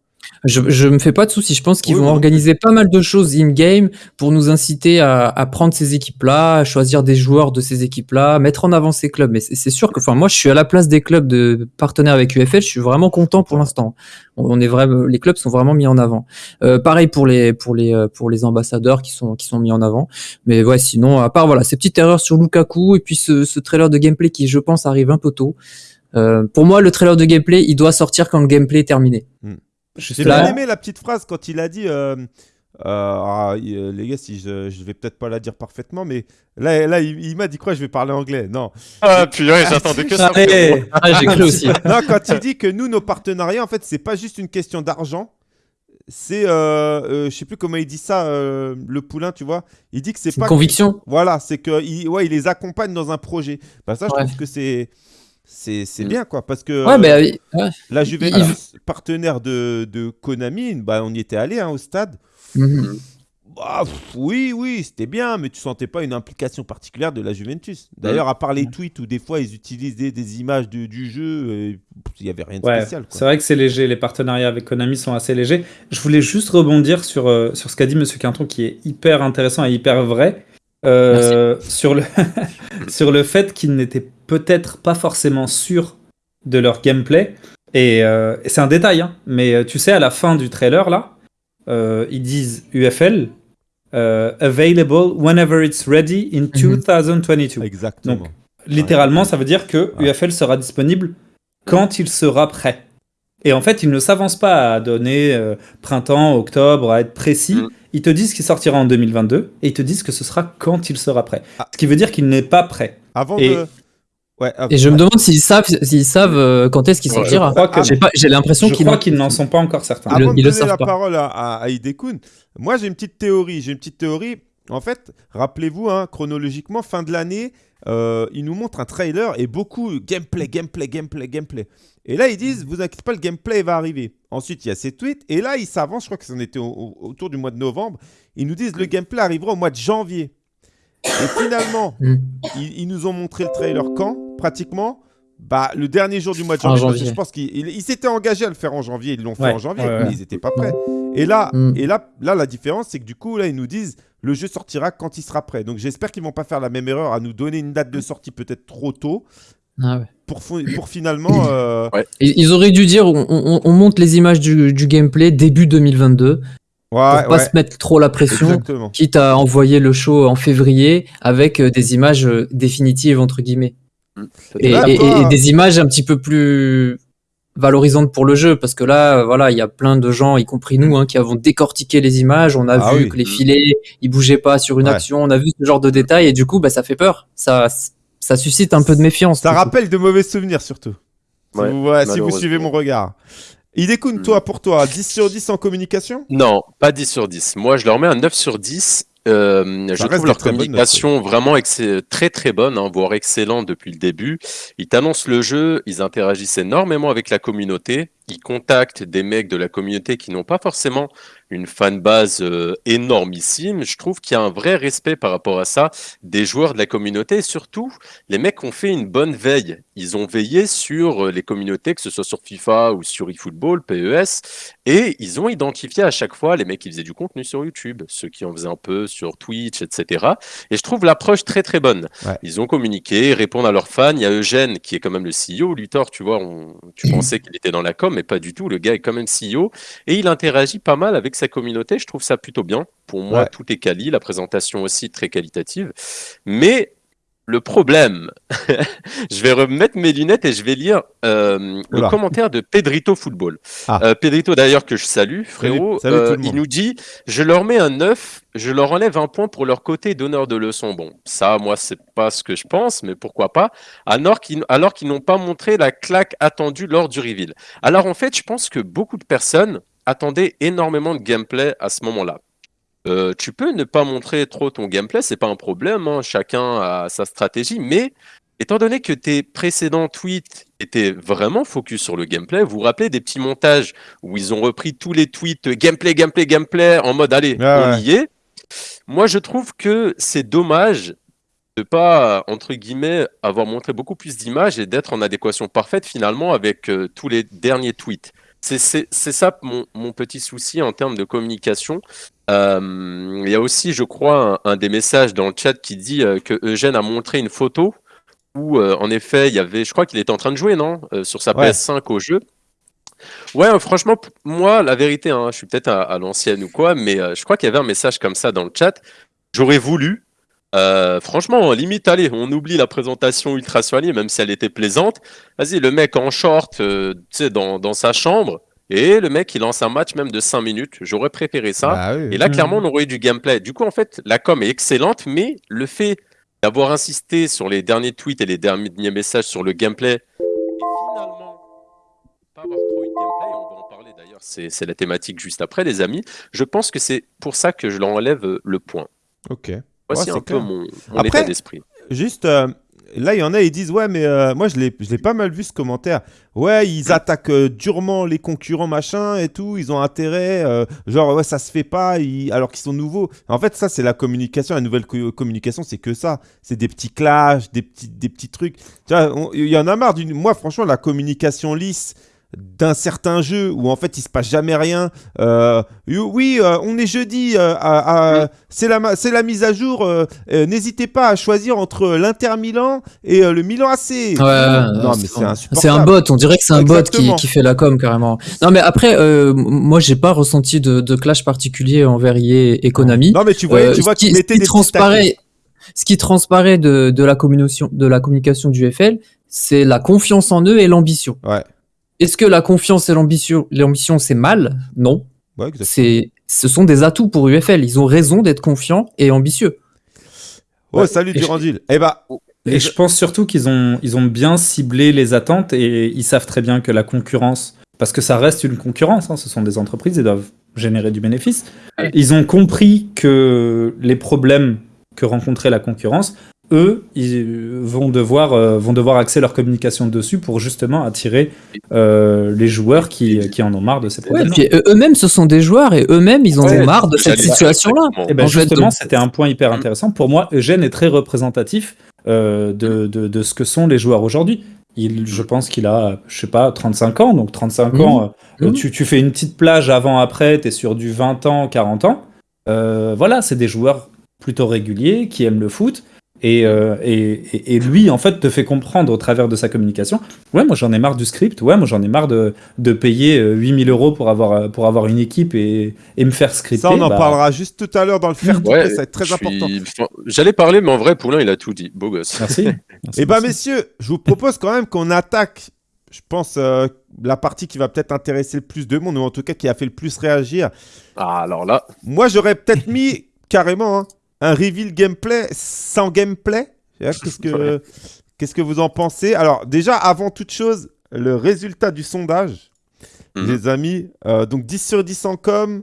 Je, je me fais pas de soucis. Je pense qu'ils vont organiser pas mal de choses in-game pour nous inciter à, à prendre ces équipes-là, à choisir des joueurs de ces équipes-là, mettre en avant ces clubs. Mais c'est sûr que, enfin, moi, je suis à la place des clubs de partenaires avec UFL. Je suis vraiment content pour l'instant. On est vraiment, les clubs sont vraiment mis en avant. Euh, pareil pour les pour les euh, pour les ambassadeurs qui sont qui sont mis en avant. Mais ouais, sinon, à part voilà ces petites erreurs sur Lukaku et puis ce, ce trailer de gameplay qui, je pense, arrive un peu tôt. Euh, pour moi, le trailer de gameplay, il doit sortir quand le gameplay est terminé. J'ai bien aimé la petite phrase quand il a dit. Euh, ah, les gars, si je, je vais peut-être pas la dire parfaitement, mais là, là il, m'a dit quoi? Je vais parler anglais. Non. Ah, puis ouais, j'attendais que ça. Ah, j'ai cru aussi. *laughs* non, quand il dit que nous, nos partenariats, en fait, c'est pas juste une question d'argent, c'est, euh, euh, je sais plus comment il dit ça, euh, le poulain, tu vois. Il dit que c'est pas. conviction. Voilà, c'est que, il, ouais, il les accompagne dans un projet. Bah ça, je trouve que c'est, c'est, c'est mm. bien quoi, parce que. Ouais, mais, La Juventus, partenaire de, de Konami, bah on y était allé hein, au stade. Mhm. Bah, oui, oui, c'était bien, mais tu sentais pas une implication particulière de la Juventus. D'ailleurs, à part les tweets où des fois ils utilisaient des images du jeu, il n'y avait rien de spécial. C'est vrai que c'est léger, les partenariats avec Konami sont assez légers. Je voulais juste rebondir sur, euh, sur ce qu'a dit Monsieur Quinton, qui est hyper intéressant et hyper vrai, euh, sur, le *laughs* sur le fait qu'ils n'étaient peut-être pas forcément sûrs de leur gameplay. Et, euh, c'est un détail, hein, mais tu sais, à la fin du trailer, là, ils disent UFL, euh, available whenever it's ready in 2022. Mhm. Exactement. Donc, littéralement, ça veut dire que UFL sera disponible quand il sera prêt. Et en fait, ils ne s'avancent pas à donner euh, printemps, octobre, à être précis. Mm. Ils te disent qu'il sortira en 2022 et ils te disent que ce sera quand il sera prêt. Ah. Ce qui veut dire qu'il n'est pas prêt. Avant de et je me demande s'ils savent, s'ils savent euh, quand est-ce qu'il sortira. J'ai l'impression qu'ils qu'ils n'en sont pas encore certains. Avant de donner la parole à, à, moi j'ai une petite théorie. J'ai une petite théorie. En fait, rappelez-vous, hein, chronologiquement, fin de l'année, euh, ils nous montrent un trailer et beaucoup gameplay, gameplay, gameplay, gameplay. Et là, ils disent, vous inquiétez pas, le gameplay va arriver. Ensuite, il y a ces tweets. Et là, ils s'avancent, je crois que c'en était autour du mois de novembre. Ils nous disent, le gameplay arrivera au mois de janvier. Et finalement, mm. ils, nous ont montré le trailer quand? Pratiquement bah, le dernier jour du mois de janvier. je pense qu'ils s'étaient engagés à le faire en janvier. Ils l'ont fait en janvier, mais ils n'étaient pas prêts. Et là, mm. et là, là, la différence, c'est que du coup, là, ils nous disent le jeu sortira quand il sera prêt. Donc j'espère qu'ils vont pas faire la même erreur à nous donner une date de sortie peut-être trop tôt. Ah pour, pour finalement. Euh, *coughs* ils auraient dû dire on, monte les images du, du, gameplay début 2022 pour pas se mettre trop la pression, quitte à envoyer le show en février avec euh, des images euh, définitives entre guillemets. Et, des images un petit peu plus valorisantes pour le jeu parce que là voilà il y a plein de gens y compris nous hein, qui avons décortiqué les images on a ah vu que les filets ils bougeaient pas sur une action on a vu ce genre de détails et du coup bah ça fait peur. Ça ça suscite un peu de méfiance ça rappelle de mauvais souvenirs surtout. Si vous suivez mon regard. Idekun, toi, pour toi, 10 sur 10 en communication? Non, pas 10 sur 10. Moi, je leur mets un 9 sur 10. Euh, je trouve leur communication vraiment très très bonne, hein, voire excellente depuis le début. Ils t'annoncent le jeu, ils interagissent énormément avec la communauté, ils contactent des mecs de la communauté qui n'ont pas forcément une fanbase euh, énormissime. Je trouve qu'il y a un vrai respect par rapport à ça des joueurs de la communauté. Et surtout, les mecs ont fait une bonne veille. Ils ont veillé sur euh, les communautés, que ce soit sur FIFA ou sur eFootball, PES, et ils ont identifié à chaque fois les mecs qui faisaient du contenu sur YouTube, ceux qui en faisaient un peu sur Twitch, etc. Et je trouve l'approche très très bonne. Ils ont communiqué, répondent à leurs fans. Il y a Eugène qui est quand même le CEO. Luthor, tu vois, tu pensais qu'il était dans la com, mais pas du tout. Le gars est quand même CEO et il interagit pas mal avec sa communauté. Je trouve ça plutôt bien. Pour moi, tout est quali, la présentation aussi très qualitative. Mais le problème, *laughs* je vais remettre mes lunettes et je vais lire euh, le commentaire de Pedrito Football. Ah. Euh, Pedrito d'ailleurs que je salue, frérot, euh, il nous dit « Je leur mets un 9, je leur enlève un point pour leur côté donneur de leçons. » Bon, ça, moi, c'est pas ce que je pense, mais pourquoi pas, alors qu'ils n'ont pas montré la claque attendue lors du reveal. Alors en fait, je pense que beaucoup de personnes attendaient énormément de gameplay à ce moment-là. Euh, tu peux ne pas montrer trop ton gameplay, c'est pas un problème, hein, chacun a sa stratégie, mais étant donné que tes précédents tweets étaient vraiment focus sur le gameplay, vous vous rappelez des petits montages où ils ont repris tous les tweets gameplay, gameplay, gameplay en mode allez, on y est. Moi, je trouve que c'est dommage de pas, entre guillemets, avoir montré beaucoup plus d'images et d'être en adéquation parfaite finalement avec euh, tous les derniers tweets. C'est ça mon, petit souci en termes de communication. Euh, il y a aussi, je crois, un, des messages dans le chat qui dit euh, que Eugène a montré une photo où, euh, en effet, il y avait, je crois qu'il était en train de jouer, non Sur sa PS5 au jeu. Ouais, franchement, moi, la vérité, hein, je suis peut-être à l'ancienne ou quoi, mais je crois qu'il y avait un message comme ça dans le chat. J'aurais voulu euh, franchement, limite, allez, on oublie la présentation ultra soignée, même si elle était plaisante. Vas-y, le mec en short, euh, tu sais, dans, sa chambre, Et le mec, il lance un match même de 5 minutes. J'aurais préféré ça. Bah et là, clairement, on aurait eu du gameplay. Du coup, en fait, la com est excellente, mais le fait d'avoir insisté sur les derniers tweets et les derniers messages sur le gameplay, et finalement, pas avoir trop eu de gameplay, on va en parler d'ailleurs, c'est la thématique juste après, les amis. Je pense que c'est pour ça que je l'enlève le point. Ok. Voici un peu mon, état d'esprit. Juste, euh, là, il y en a, ils disent Ouais, mais euh, moi, je l'ai pas mal vu ce commentaire. Ouais, ils attaquent euh, durement les concurrents, machin et tout. Ils ont intérêt. Euh, genre, ouais, ça se fait pas alors qu'ils sont nouveaux. En fait, ça, c'est la communication. La nouvelle communication, c'est que ça. C'est des petits clashs, des petits, des petits trucs. Tu vois, il y en a marre d'une. Moi, franchement, la communication lisse d'un certain jeu où en fait il se passe jamais rien. Euh, oui, euh, on est jeudi, euh, c'est la, la mise à jour. N'hésitez pas à choisir entre l'Inter Milan et le Milan AC. non, mais c'est un bot, on dirait que c'est un bot qui, qui, fait la com carrément. Non, mais après, moi j'ai pas ressenti de, clash particulier enverrier EA et Konami. Non, mais tu vois, tu vois qui, mettait des transparaît, Ce qui transparaît de, de, la communication, de la communication du FL, c'est la confiance en eux et l'ambition. Ouais. Est-ce que la confiance et l'ambition, l'ambition c'est mal? Non. c'est, ce sont des atouts pour UFL. Ils ont raison d'être confiants et ambitieux. Oh, salut Durandil. Eh bah. Et je pense surtout qu'ils ont, ils ont bien ciblé les attentes et ils savent très bien que la concurrence, parce que ça reste une concurrence, hein, ce sont des entreprises, ils doivent générer du bénéfice. Ils ont compris que les problèmes que rencontrait la concurrence eux, ils vont devoir, euh, vont devoir axer leur communication dessus pour justement attirer euh, les joueurs qui, qui, en ont marre de ces problèmes. Ouais, eux-mêmes, ce sont des joueurs et eux-mêmes, ils en ont marre de cette situation-là. Et eh ben justement, c'était un point hyper intéressant. Pour moi, Eugène est très représentatif euh, de, de, de, ce que sont les joueurs aujourd'hui. Il, je pense qu'il a, je sais pas, 35 ans. Donc 35 mmh. ans, mmh. Tu, tu, fais une petite plage avant-après, tu es sur du 20 ans, 40 ans. voilà, c'est des joueurs plutôt réguliers qui aiment le foot euh, et, et, lui, en fait, te fait comprendre au travers de sa communication Ouais, moi j'en ai marre du script, ouais, moi j'en ai marre de, de payer 8000 euh, euros pour avoir, euh, pour avoir une équipe et, et me faire scripter. Ça, on en bah parlera juste tout à l'heure dans le faire ouais, ça va être très important. J'allais parler, mais en vrai, Poulain, il a tout dit. Beau gosse. Merci. *laughs* et eh bien, messieurs, je vous propose quand même qu'on attaque, je pense, la partie qui va peut-être intéresser le plus de monde, ou en tout cas qui a fait le plus réagir. Ah, alors là. Moi, j'aurais peut-être mis carrément. Hein, un reveal gameplay sans gameplay? *laughs* Qu'est-ce que, qu'est-ce que vous en pensez? Alors, déjà, avant toute chose, le résultat du sondage, mhm. les amis. Euh, donc, 10 sur 10 en com.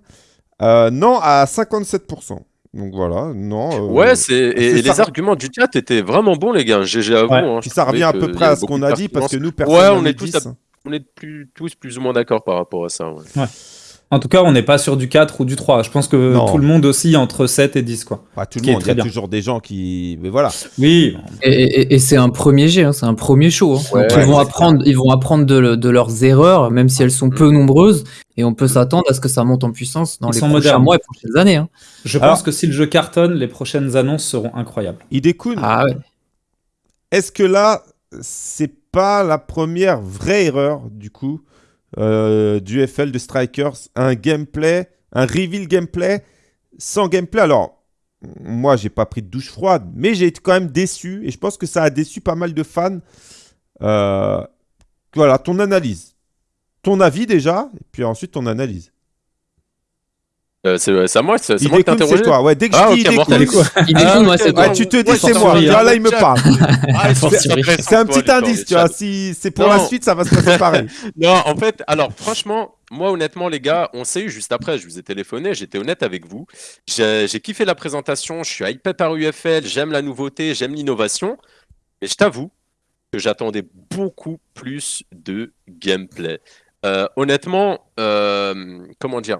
Euh, non à 57%. Donc voilà, non. Euh, ouais, c'est et, les arguments du chat étaient vraiment bons, les gars. GG à vous. Hein, ça revient à peu près à ce qu'on a dit parce que nous, personne. Ouais, on est tous, on est plus, tous plus ou moins d'accord par rapport à ça. Ouais. En tout cas, on n'est pas sur du 4 ou du 3. Je pense que tout le monde aussi entre 7 et 10. Quoi. tout le monde, il y a toujours des gens qui. Mais voilà. Oui. Et, c'est un premier jet, hein, c'est un premier show. Hein. ils, vont apprendre, ils vont apprendre de, leurs erreurs, même si elles sont peu nombreuses. Et on peut s'attendre à ce que ça monte en puissance dans les prochains mois et prochaines années. Hein. Je pense que si le jeu cartonne, les prochaines annonces seront incroyables. Idekun, ah, ouais. est-ce que là, c'est pas la première vraie erreur, du coup euh, du FL de Strikers, un gameplay, un reveal gameplay sans gameplay. Alors, moi, j'ai pas pris de douche froide, mais j'ai été quand même déçu et je pense que ça a déçu pas mal de fans. Euh, voilà, ton analyse. Ton avis déjà, et puis ensuite ton analyse. Euh, c'est à moi, c'est moi qui t'interroge. toi. Ouais, dès que je dis il ah, moi, c'est toi. tu te dis c'est moi. là, il me parle. Ah, c'est un petit indice, tu vois. Si c'est pour la suite, ça va se passer pareil. *laughs* Non, en fait, alors franchement, moi honnêtement, les gars, on s'est eu juste après. Je vous ai téléphoné, j'étais honnête avec vous. J'ai kiffé la présentation. Je suis hypé par UFL. J'aime la nouveauté, j'aime l'innovation. Mais je t'avoue que j'attendais beaucoup plus de gameplay. Euh, honnêtement, euh, comment dire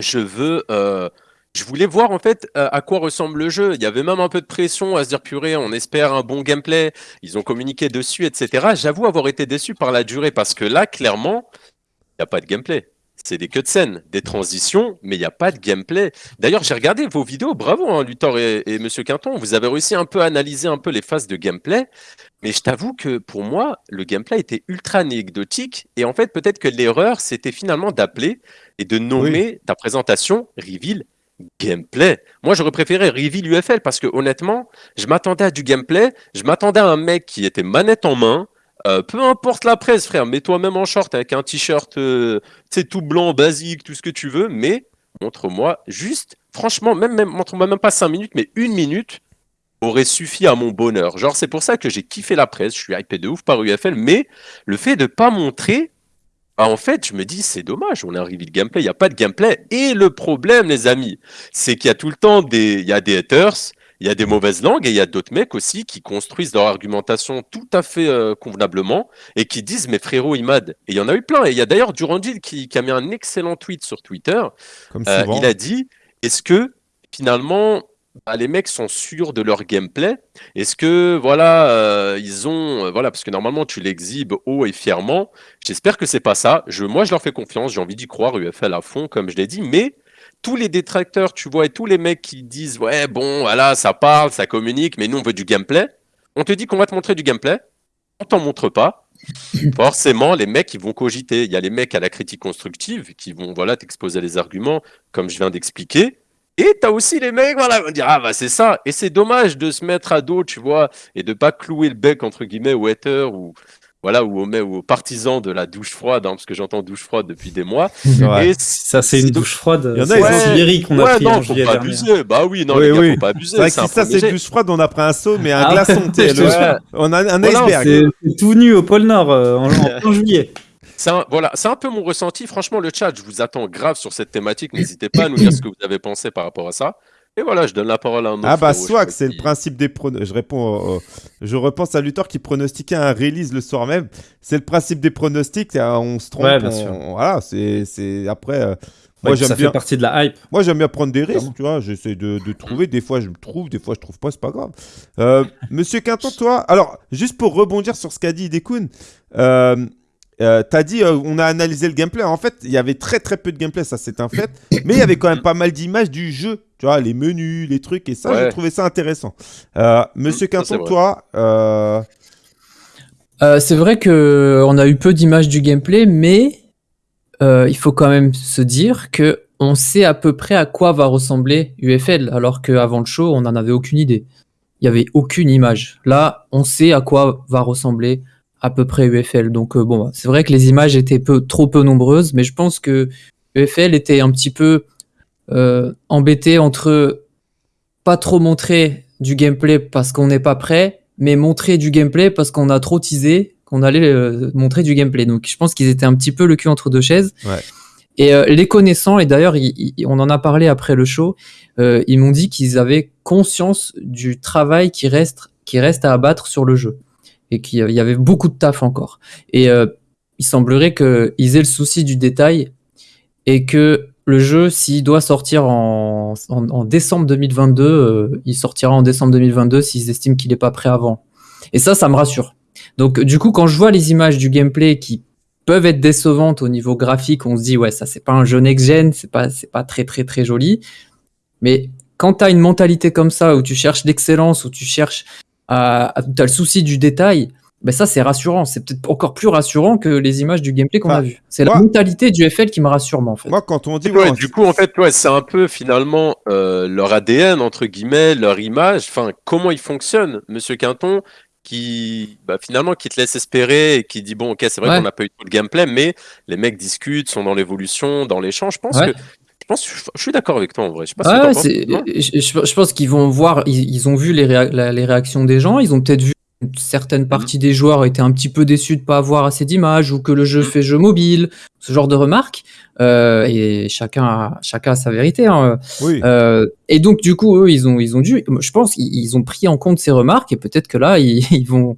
je veux. Euh, je voulais voir en fait euh, à quoi ressemble le jeu. Il y avait même un peu de pression à se dire purée, on espère un bon gameplay. Ils ont communiqué dessus, etc. J'avoue avoir été déçu par la durée parce que là, clairement, il n'y a pas de gameplay. C'est des scène, des transitions, mais il n'y a pas de gameplay. D'ailleurs, j'ai regardé vos vidéos, bravo hein, Luthor et, et, Monsieur Quinton, vous avez réussi un peu à analyser un peu les phases de gameplay, mais je t'avoue que pour moi, le gameplay était ultra anecdotique, et en fait, peut-être que l'erreur, c'était finalement d'appeler et de nommer ta présentation Reveal Gameplay. Moi, j'aurais préféré Reveal UFL parce que honnêtement, je m'attendais à du gameplay, je m'attendais à un mec qui était manette en main, Euh, peu importe la presse, frère, mets-toi même en short avec un t-shirt, euh, tout blanc, basique, tout ce que tu veux, mais montre-moi juste, franchement, même, même montre-moi même pas 5 minutes, mais une minute aurait suffi à mon bonheur. Genre, c'est pour ça que j'ai kiffé la presse, je suis hypé de ouf par UFL, mais le fait de pas montrer, bah, en fait, je me dis, c'est dommage, on a arrivé le gameplay, il n'y a pas de gameplay. Et le problème, les amis, c'est qu'il y a tout le temps des, il y a des haters, il y a des mauvaises langues et il y a d'autres mecs aussi qui construisent leur argumentation tout à fait euh, convenablement et qui disent mais frérot Imad et il y en a eu plein. Et il y a d'ailleurs Durandil qui, qui, a mis un excellent tweet sur Twitter. Euh, il a dit est-ce que finalement bah, les mecs sont sûrs de leur gameplay Est-ce que voilà, euh, ils ont voilà parce que normalement tu l'exhibes haut et fièrement. J'espère que c'est pas ça. Je, moi je leur fais confiance. J'ai envie d'y croire UFL à fond comme je l'ai dit, mais tous les détracteurs, tu vois, et tous les mecs qui disent ouais bon voilà ça parle, ça communique, mais nous on veut du gameplay. On te dit qu'on va te montrer du gameplay, on t'en montre pas. *laughs* Forcément, les mecs ils vont cogiter. Il y a les mecs à la critique constructive qui vont voilà t'exposer les arguments comme je viens d'expliquer. Et tu as aussi les mecs, voilà, vont dire ah bah c'est ça. Et c'est dommage de se mettre à dos, tu vois, et de pas clouer le bec entre guillemets au hater ou voilà, ou aux, aux partisans de la douche froide, hein, parce que j'entends douche froide depuis des mois. *laughs* Et ça, c'est une douche froide. Il y en a, ouais, qu'on a ouais, pris non, faut pas abuser. Bah oui, non, les gars, faut pas abuser. C'est si ça, c'est une douche froide, on a pris un saut, mais un ah glaçon, *laughs* on a un iceberg. C'est tout nu au pôle Nord euh, en, en *laughs* juillet. C'est un, voilà, c'est un peu mon ressenti. Franchement, le chat, je vous attends grave sur cette thématique. N'hésitez pas à nous dire ce que vous avez pensé par rapport à ça. Et voilà, je donne la parole à un autre. Ah bah soit c'est le principe des pronostics. Je réponds, je repense à Luthor qui pronostiquait un release le soir même. C'est le principe des pronostics. On se trompe. Ouais, bien sûr. Voilà, c'est après. Euh, moi, j'aime ça bien... fait partie de la hype. Moi, j'aime bien prendre des risques, tu vois. J'essaie de, de, trouver. Des fois, je me trouve. Des fois, je trouve pas. C'est pas grave. Euh, *laughs* Monsieur Quinton, toi. Alors, juste pour rebondir sur ce qu'a dit Idekun, euh, euh, t'as dit, euh, on a analysé le gameplay. En fait, il y avait très très peu de gameplay, ça c'est un fait. *coughs* Mais il y avait quand même pas mal d'images du jeu. Tu vois, les menus, les trucs. Et ça, j'ai trouvé ça intéressant. Euh, Monsieur Quinton, toi. c'est vrai que on a eu peu d'images du gameplay, mais il faut quand même se dire que on sait à peu près à quoi va ressembler UFL, alors qu'avant le show, on n'en avait aucune idée. Il n'y avait aucune image. Là, on sait à quoi va ressembler à peu près UFL. Donc euh, bon, c'est vrai que les images étaient peu, trop peu nombreuses, mais je pense que UFL était un petit peu euh, embêté entre pas trop montrer du gameplay parce qu'on n'est pas prêt, mais montrer du gameplay parce qu'on a trop teasé qu'on allait euh, montrer du gameplay. Donc je pense qu'ils étaient un petit peu le cul entre deux chaises. Et les connaissants, et d'ailleurs on en a parlé après le show, ils m'ont dit qu'ils avaient conscience du travail qui reste, qui reste à abattre sur le jeu et qu'il y avait beaucoup de taf encore. Et euh, il semblerait qu'ils aient le souci du détail et que le jeu, s'il doit sortir en, en, décembre 2022, euh, il sortira en décembre 2022 s'ils estiment qu'il n'est pas prêt avant. Et ça, ça me rassure. Donc du coup, quand je vois les images du gameplay qui peuvent être décevantes au niveau graphique, on se dit ouais, ça c'est pas un jeu next-gen, c'est pas c'est pas très très très joli. Mais quand tu as une mentalité comme ça où tu cherches l'excellence, où tu cherches tu as le souci du détail, ben ça c'est rassurant. C'est peut-être encore plus rassurant que les images du gameplay qu'on a vu. C'est la mentalité du FL qui me rassure, moi, en fait. Moi, quand on dit. Ouais, du coup, en fait, ouais, c'est un peu finalement euh, leur ADN, entre guillemets, leur image, enfin, comment ils fonctionnent, monsieur Quinton qui bah, finalement qui te laisse espérer et qui dit bon ok c'est vrai qu'on n'a pas eu tout le gameplay mais les mecs discutent sont dans l'évolution dans l'échange je pense que je suis d'accord avec toi en vrai. Je, je, pense qu'ils vont voir, ils, ont vu les, les, réactions des gens, ils ont peut-être vu certaines mhm. parties des joueurs étaient un petit peu déçus de pas avoir assez d'images ou que le jeu mhm. fait jeu mobile, ce genre de remarques. Euh, et chacun a, chacun a sa vérité. Hein. Euh, et donc du coup, eux, ils ont, ils ont dû, je pense, ils, ont pris en compte ces remarques et peut-être que là, ils *laughs* vont,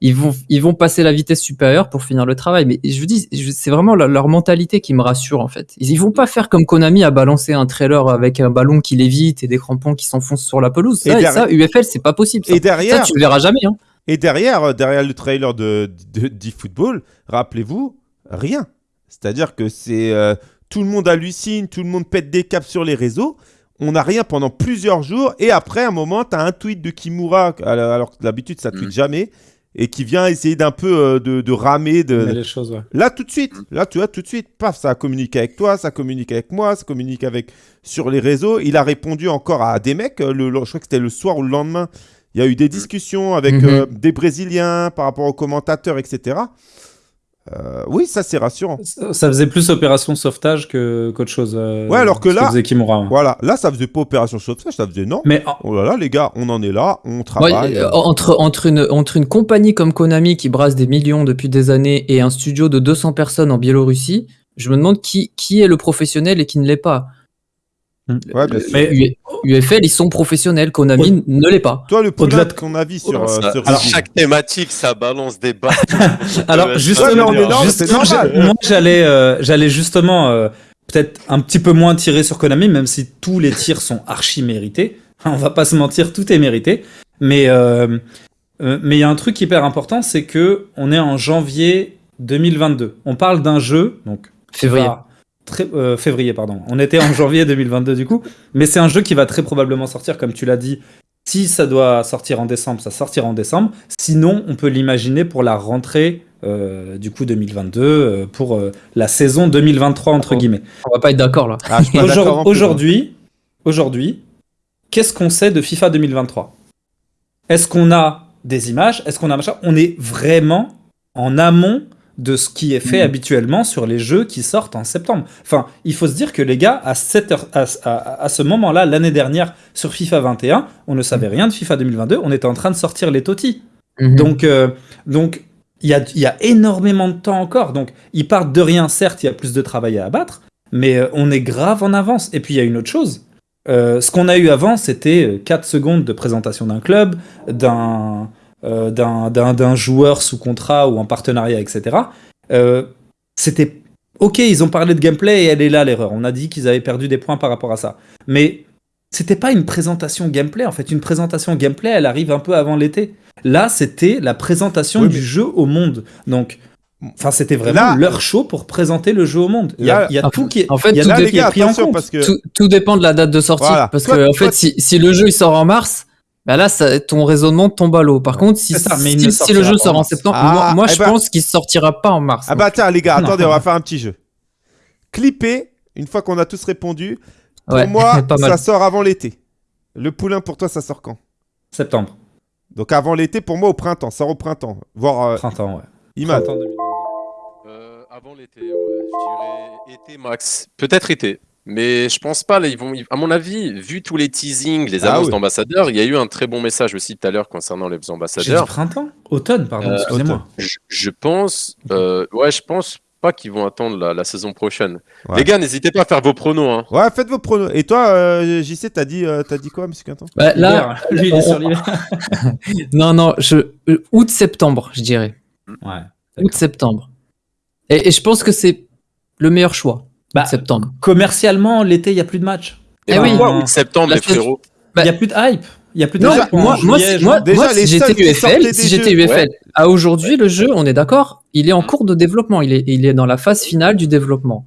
ils vont, ils vont passer la vitesse supérieure pour finir le travail. Mais je vous dis, c'est vraiment leur, mentalité qui me rassure en fait. Ils, vont pas faire comme Konami à balancer un trailer avec un ballon qui lévite et des crampons qui s'enfoncent sur la pelouse. Ça, et ça UFL, c'est pas possible. Et derrière, ça, tu le verras jamais. Hein. Et derrière, euh, derrière le trailer de d'eFootball, rappelez-vous, rien. C'est-à-dire que c'est euh, tout le monde hallucine, tout le monde pète des caps sur les réseaux on n'a rien pendant plusieurs jours et après un moment tu as un tweet de Kimura alors que d'habitude ça tweet mm. jamais et qui vient essayer d'un peu euh, de, ramer. De... Les choses, ouais. Là, tout de suite, là, tu vois, tout de suite, paf, ça communique avec toi, ça communique avec moi, ça communique avec sur les réseaux. Il a répondu encore à des mecs, euh, le, je crois que c'était le soir ou le lendemain. Il y a eu des discussions avec Mhm. euh, des Brésiliens par rapport aux commentateurs, etc. Euh, oui, ça c'est rassurant. Ça ça faisait plus opération sauvetage que qu'autre chose. euh, Ouais, alors que là- faisait Kimura. Voilà, là ça faisait pas opération sauvetage, ça faisait non. Mais en- Oh là là, les gars, on en est là, on Ouais, travaille. euh, entre, entre, une, entre une compagnie comme Konami qui brasse des millions depuis des années et un studio de 200 personnes en Biélorussie, je me demande qui, qui est le professionnel et qui ne l'est pas. Ouais, bien sûr. mais UFL, ils sont professionnels, Konami ne l'est pas. Toi, le Au-delà de ton avis sur, euh, ce alors, rugby chaque thématique, ça balance des balles. *laughs* Alors, justement, ouais, j'allais, euh, j'allais justement euh, peut-être un petit peu moins tirer sur Konami, même si tous les tirs sont archi mérités. *laughs* On va pas se mentir, tout est mérité. Mais euh, euh, mais il y a un truc hyper important, c'est que on est en janvier 2022. On parle d'un jeu, donc Février. Très, euh, février, pardon. On était en janvier 2022 du coup, mais c'est un jeu qui va très probablement sortir, comme tu l'as dit. Si ça doit sortir en décembre, ça sortira en décembre. Sinon, on peut l'imaginer pour la rentrée euh, du coup 2022, euh, pour euh, la saison 2023 entre Oh. guillemets. On va pas être d'accord là. Ah, Aujourd- Aujourd'hui, aujourd'hui, qu'est-ce qu'on sait de FIFA 2023 Est-ce qu'on a des images? Est-ce qu'on a machin? On est vraiment en amont de ce qui est fait Mhm. habituellement sur les jeux qui sortent en septembre. Enfin, il faut se dire que les gars, à, cette heure- à, à- à ce moment-là, l'année dernière, sur FIFA 21, on ne savait rien de FIFA 2022, on était en train de sortir les totis. Mhm. Donc, euh, donc il y a, y a énormément de temps encore. Donc, ils partent de rien, certes, il y a plus de travail à abattre, mais euh, on est grave en avance. Et puis, il y a une autre chose. Euh, ce qu'on a eu avant, c'était 4 secondes de présentation d'un club, d'un euh, d'un- d'un d'un joueur sous contrat ou en partenariat, etc. Euh, c'était ok, ils ont parlé de gameplay et elle est là l'erreur. On a dit qu'ils avaient perdu des points par rapport à ça. Mais c'était pas une présentation gameplay. En fait, une présentation gameplay, elle arrive un peu avant l'été. Là, c'était la présentation Oui, du mais- jeu au monde. Donc, enfin, c'était vraiment Là- leur show pour présenter le jeu au monde. Il y a, Là- il y a en tout qui est, en fait, il y a tout Là, est pris en compte. parce que tout, tout dépend de la date de sortie. Voilà. Parce Toi- que, en toi, fait, si, si le jeu il sort en mars, bah là, ça, ton raisonnement tombe à l'eau. Par contre, si, ça, si, le jeu sort en septembre, Ah, moi, moi eh je ben- pense qu'il sortira pas en mars. Ah bah tiens les gars, Non. attendez, on va *laughs* faire un petit jeu. Clipper, une fois qu'on a tous répondu, pour Ouais, moi, *laughs* pas mal. ça sort avant l'été. Le poulain, pour toi, ça sort quand? Septembre, Donc avant l'été, pour moi, au printemps, sort au printemps. Voire euh, printemps, ouais. Imad. Printemps 2022. Euh, avant l'été, ouais. Je dirais été max. Peut-être été. Mais je pense pas. Là, ils vont, ils- à mon avis, vu tous les teasings, les Ah annonces oui. d'ambassadeurs, il y a eu un très bon message aussi tout à l'heure concernant les J'ai dit ambassadeurs. printemps Automne, pardon, Euh, excusez-moi. Je, je pense, euh, ouais, je pense pas qu'ils vont attendre la, la saison prochaine. Ouais. Les gars, n'hésitez pas à faire vos pronos. Hein. Ouais, faites vos pronos. Et toi, euh, JC, t'as dit, euh, t'as dit quoi, monsieur Quinton? Bah, là, L'hiver. *laughs* lui, il est sur l'hiver. *laughs* non, non, je, euh, août-septembre, je dirais. Ouais. Août-septembre. Et, et je pense que c'est le meilleur choix. Bah, septembre. Commercialement, l'été, il n'y a plus de match. Eh Enfin, oui. Pourquoi août, septembre, les frérots Il n'y a plus de hype. Il y a plus de Non, hype. en moi, moi, juillet, moi. Déjà, moi, si j'étais UFL, si j'étais. UFL, Ouais. à aujourd'hui, le jeu, on est d'accord, il est en cours de développement. Il est, il est dans la phase finale du développement.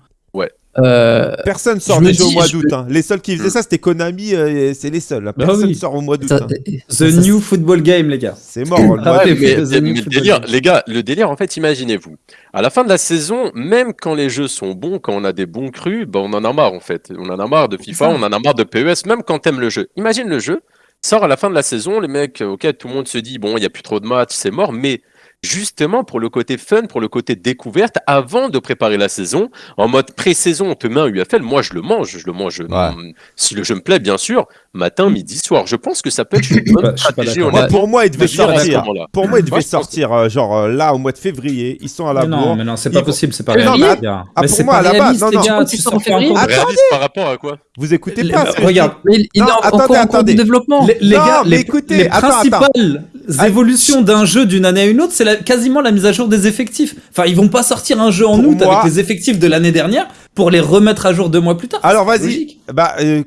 Euh, Personne sort déjà au dis, mois je- d'août. hein. Les seuls qui faisaient ça, c'était Konami, euh, c'est les seuls. Bah Personne oui. sort au mois d'août. hein. The ça- New Football Game, les gars. C'est mort. le mois Ah ouais, mais, The mais délire, les gars, le délire, en fait, imaginez-vous. À la fin de la saison, même quand les jeux sont bons, quand on a des bons crus, ben on en a marre en fait. On en a marre de FIFA, on en a marre de PES, même quand t'aimes le jeu. Imagine le jeu, sort à la fin de la saison, les mecs, ok, tout le monde se dit, bon, il n'y a plus trop de matchs, c'est mort, mais justement pour le côté fun, pour le côté découverte, avant de préparer la saison, en mode pré-saison, on te met un UFL, moi je le mange, je le mange, mm, si le jeu me plaît, bien sûr, matin, midi, soir. Je pense que ça peut être une bonne stratégie, honnêtement. pour moi, il devait à sortir. Pour moi, il devait Moi, je pense que- sortir euh, genre euh, là au mois de février. Ils sont à la Mais non, bourre. mais non, c'est Ils pas vont- possible, c'est pas Mais non, réaliste. mais les gars. ah, mais pour c'est moi, pas à la base, réaliste, non, non. gars. Tu sors en février. de- Réaliste par rapport à quoi? Vous écoutez pas regarde, mais il Non, est attendez, encore en cours attendez. de développement. Les, les Non, gars, mais les, écoutez, les attends, principales évolutions d'un jeu d'une année à une autre, c'est quasiment la mise à jour des effectifs. Enfin, ils vont pas sortir un jeu en Pour août moi- avec les effectifs de l'année dernière pour les remettre à jour deux mois plus tard. Alors vas-y, bah euh,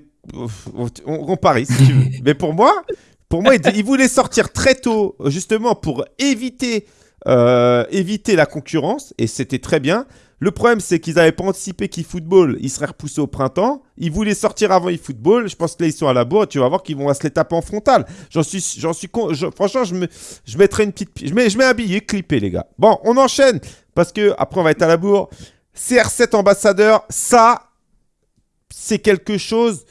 on, on parie si tu veux. *laughs* Mais pour moi, pour moi, il, il voulait sortir très tôt, justement pour éviter euh, éviter la concurrence, et c'était très bien. Le problème, c'est qu'ils n'avaient pas anticipé qu'eFootball, il serait repoussé au printemps. Ils voulaient sortir avant eFootball. Je pense que là, ils sont à la bourre. Tu vas voir qu'ils vont se les taper en frontal. J'en suis, j'en suis con. je- franchement, je, me, je mettrai une petite. Je mets, je mets un billet clippé, les gars. Bon, on enchaîne. Parce que après, on va être à la bourre. CR7 ambassadeur, ça, c'est quelque chose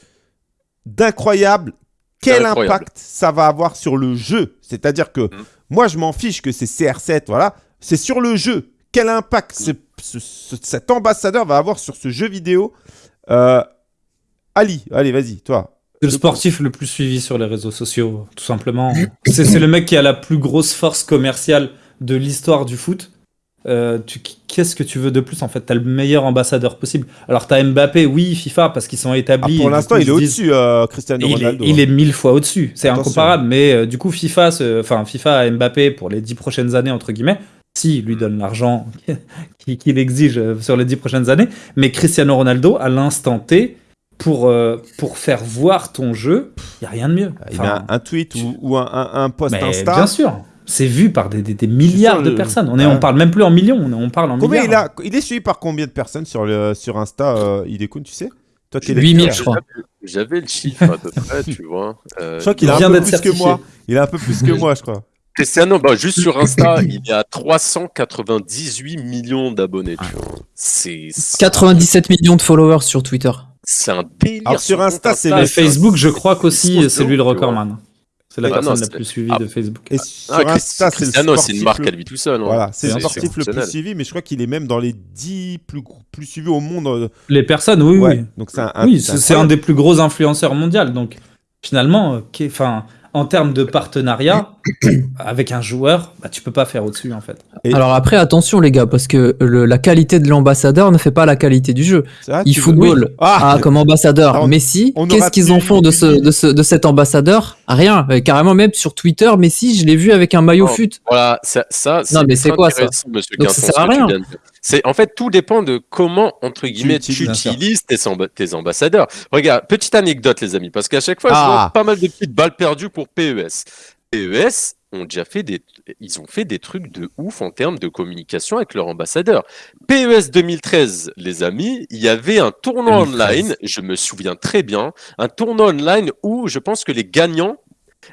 d'incroyable, quel impact ça va avoir sur le jeu? C'est-à-dire que mm. Moi, je m'en fiche que c'est CR7, voilà. C'est sur le jeu. Quel impact cet ambassadeur va avoir sur ce jeu vidéo euh, Ali, allez, vas-y, toi. C'est le sportif le plus suivi sur les réseaux sociaux, tout simplement. C'est le mec qui a la plus grosse force commerciale de l'histoire du foot. Euh, qu'est-ce que tu veux de plus en fait? T'as le meilleur ambassadeur possible. Alors t'as Mbappé, oui, FIFA, parce qu'ils sont établis. Ah, pour l'instant, il est au-dessus, euh, Cristiano Ronaldo. Il est, mille fois au-dessus. C'est incomparable. Mais euh, du coup, FIFA, enfin FIFA a Mbappé pour les dix prochaines années entre guillemets. Si lui donne l'argent *laughs* qu'il exige sur les dix prochaines années, mais Cristiano Ronaldo à l'instant T, pour, pour faire voir ton jeu, il n'y a rien de mieux. il a un tweet ou, un, un, post Insta. Bien sûr c'est vu par des, des, milliards de personnes. On, est, on parle même plus en millions, on, parle en combien milliards. Il, a, il est suivi par combien de personnes sur, le, sur Insta, euh, il tu sais? Toi, 8000, je crois. J'avais le chiffre à peu *laughs* près, tu vois. Euh, je crois qu'il a un peu plus que moi. Il a un peu plus que moi, je crois. Cristiano, bah, juste sur Insta, il y a 398 millions d'abonnés. C'est 97 millions de followers sur Twitter. C'est un délire. Alors sur Insta, c'est Facebook, je crois qu'aussi, c'est lui le recordman. C'est la personne la plus suivie de Facebook. Et sur ah, Insta, c'est une marque à lui tout seul. Hein. Voilà, c'est le sportif le plus suivi, mais je crois qu'il est même dans les 10 plus, plus suivis au monde. Euh. Les personnes, oui, oui. Donc c'est un, oui, c'est un des plus gros influenceurs mondiaux. Donc finalement, euh, en termes de partenariat avec un joueur, bah, tu peux pas faire au-dessus en fait. Alors après, attention les gars, parce que la qualité de l'ambassadeur ne fait pas la qualité du jeu. Il football ah, comme ambassadeur Messi. Qu'est-ce qu'ils en font de, ce, de, ce, de cet ambassadeur? Rien. Euh, carrément même sur Twitter, Messi, je l'ai vu avec un maillot oh, fut. Voilà, ça, ça non mais c'est quoi ça? Donc, ça sert à rien. C'est en fait tout dépend de comment entre guillemets tu, utilises tes, ambassadeurs. Regarde, petite anecdote les amis, parce qu'à chaque fois je ah. vois pas mal de petites balles perdues pour PES. PES ont déjà fait des, ils ont fait des trucs de ouf en termes de communication avec leur ambassadeur. PES 2013, les amis, il y avait un tournoi online, je me souviens très bien, un tournoi online où je pense que les gagnants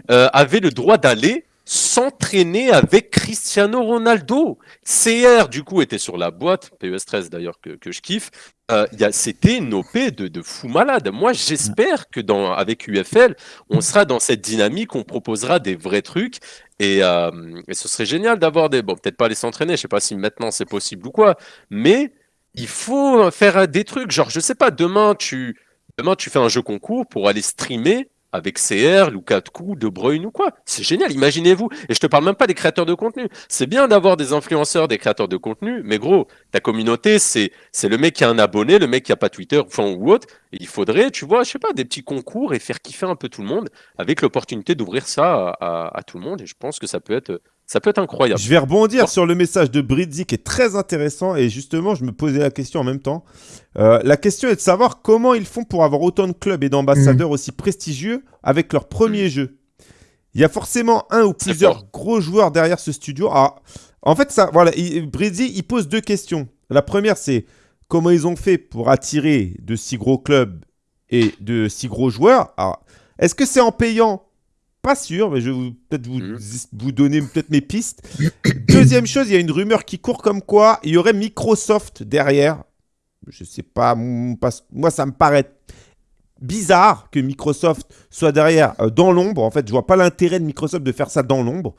euh, avaient le droit d'aller s'entraîner avec Cristiano Ronaldo. CR, du coup, était sur la boîte, PES 13 d'ailleurs, que, que, je kiffe. Euh, C'était une OP de, de, fou malade. Moi, j'espère que dans, avec UFL, on sera dans cette dynamique, on proposera des vrais trucs. Et, euh, et ce serait génial d'avoir des. Bon, peut-être pas aller s'entraîner, je sais pas si maintenant c'est possible ou quoi, mais il faut faire des trucs. Genre, je sais pas, demain, tu. Demain, tu fais un jeu concours pour aller streamer avec CR, Lukaku, De Bruyne ou quoi. C'est génial, imaginez-vous. Et je te parle même pas des créateurs de contenu. C'est bien d'avoir des influenceurs, des créateurs de contenu, mais gros, ta communauté, c'est le mec qui a un abonné, le mec qui a pas Twitter enfin, ou autre. Et il faudrait, tu vois, je sais pas, des petits concours et faire kiffer un peu tout le monde avec l'opportunité d'ouvrir ça à, tout le monde. Et je pense que ça peut être ça peut être incroyable. Je vais rebondir sur le message de Bridzi qui est très intéressant et justement, je me posais la question en même temps. Euh, la question est de savoir comment ils font pour avoir autant de clubs et d'ambassadeurs mm. aussi prestigieux avec leur premier jeu. Il y a forcément un ou plusieurs gros joueurs derrière ce studio. Ah, en fait, ça, voilà, Bridzi, il pose deux questions. La première, c'est comment ils ont fait pour attirer de si gros clubs et de si gros joueurs. Est-ce que c'est en payant pas sûr, mais je vais peut-être vous, mmh. vous donner peut-être mes pistes. Deuxième chose, il y a une rumeur qui court comme quoi il y aurait Microsoft derrière. Je sais pas, moi ça me paraît bizarre que Microsoft soit derrière euh, dans l'ombre. En fait, je vois pas l'intérêt de Microsoft de faire ça dans l'ombre.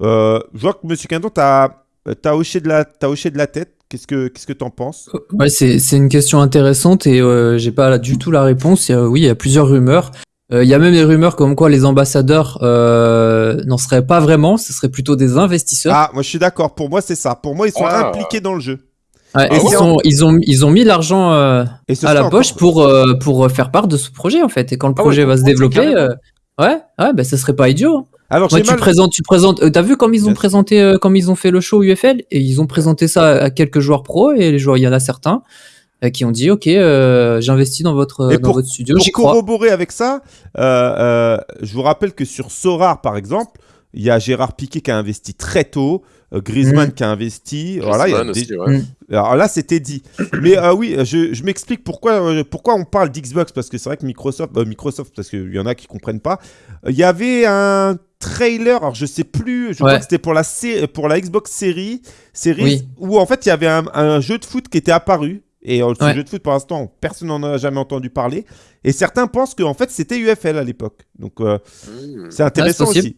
Euh, je vois que Monsieur Quinton, tu as, as, hoché de la, as hoché de la tête. Qu'est-ce que qu'est-ce que t'en penses? Ouais, c'est une question intéressante et euh, j'ai pas du tout la réponse. oui, il y a plusieurs rumeurs. Euh, il y a même des rumeurs comme quoi les ambassadeurs euh, n'en seraient pas vraiment, ce serait plutôt des investisseurs. Ah, moi je suis d'accord. Pour moi, c'est ça. Pour moi, ils sont ah. impliqués dans le jeu. et ils, sont, ils, ont, ils ont mis l'argent euh, à la poche pour, euh, pour faire part de ce projet en fait. Et quand le ah projet va se développer, ouais, ouais, bah, ce serait pas idiot. Hein. Alors, tu présentes, tu présentes. T'as vu comme ils ont présenté, comme ils ont fait le show UFL et ils ont présenté ça à quelques joueurs pro et les joueurs, il y en a certains. Euh, qui ont dit ok euh, j'investis dans votre dans votre studio pour corroborer avec ça euh, je vous rappelle que sur Sorar par exemple il y a Gérard Piquet qui a investi très tôt Griezmann mm. qui a investi voilà, mm. alors là c'était dit. Mais oui je, je m'explique pourquoi pourquoi on parle d'Xbox parce que c'est vrai que Microsoft Microsoft parce qu'il y en a qui comprennent pas. Il y avait un trailer, alors je sais plus, je crois que c'était pour la, pour la Xbox Series, série où en fait il y avait un, un, jeu de foot qui était apparu Et le sujet de foot, pour l'instant, personne n'en a jamais entendu parler. Et certains pensent qu'en fait, c'était UFL à l'époque. Donc, mmh. c'est intéressant aussi.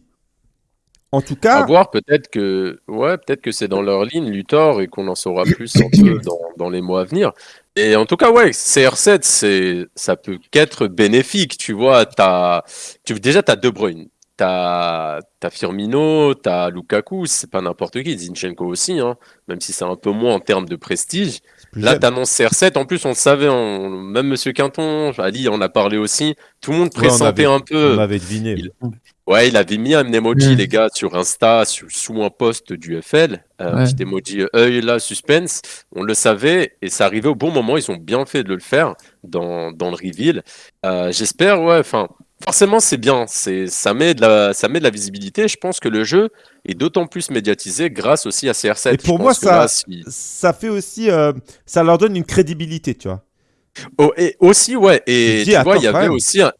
En tout cas. À voir, peut-être que, ouais, peut-être que c'est dans leur ligne, Luthor, et qu'on en saura plus un peu dans, dans, les mois à venir. Et en tout cas, ouais, CR7, c'est, ça peut qu'être bénéfique. Tu vois, as, tu, déjà, tu as De Bruyne, tu as, Firmino, tu as Lukaku, c'est pas n'importe qui, Zinchenko aussi, hein, même si c'est un peu moins en termes de prestige. Là, tu annonces CR7. En plus, on le savait, même Monsieur Quinton, Ali en a parlé aussi. Tout le monde pressentait un peu. On avait deviné. Ouais, il avait mis un emoji, les gars, sur Insta, sous un post du FL. Euh, un petit emoji œil là, suspense. On le savait et ça arrivait au bon moment. Ils ont bien fait de le faire dans, dans le reveal. Euh, j'espère, ouais, enfin, forcément, c'est bien. Ça met, de la, ça met de la visibilité. Je pense que le jeu est d'autant plus médiatisé grâce aussi à CR7. Et pour moi, ça, ça fait aussi. ça leur donne une crédibilité, tu vois. Oh, et aussi, ouais. Et tu vois, il y avait aussi un,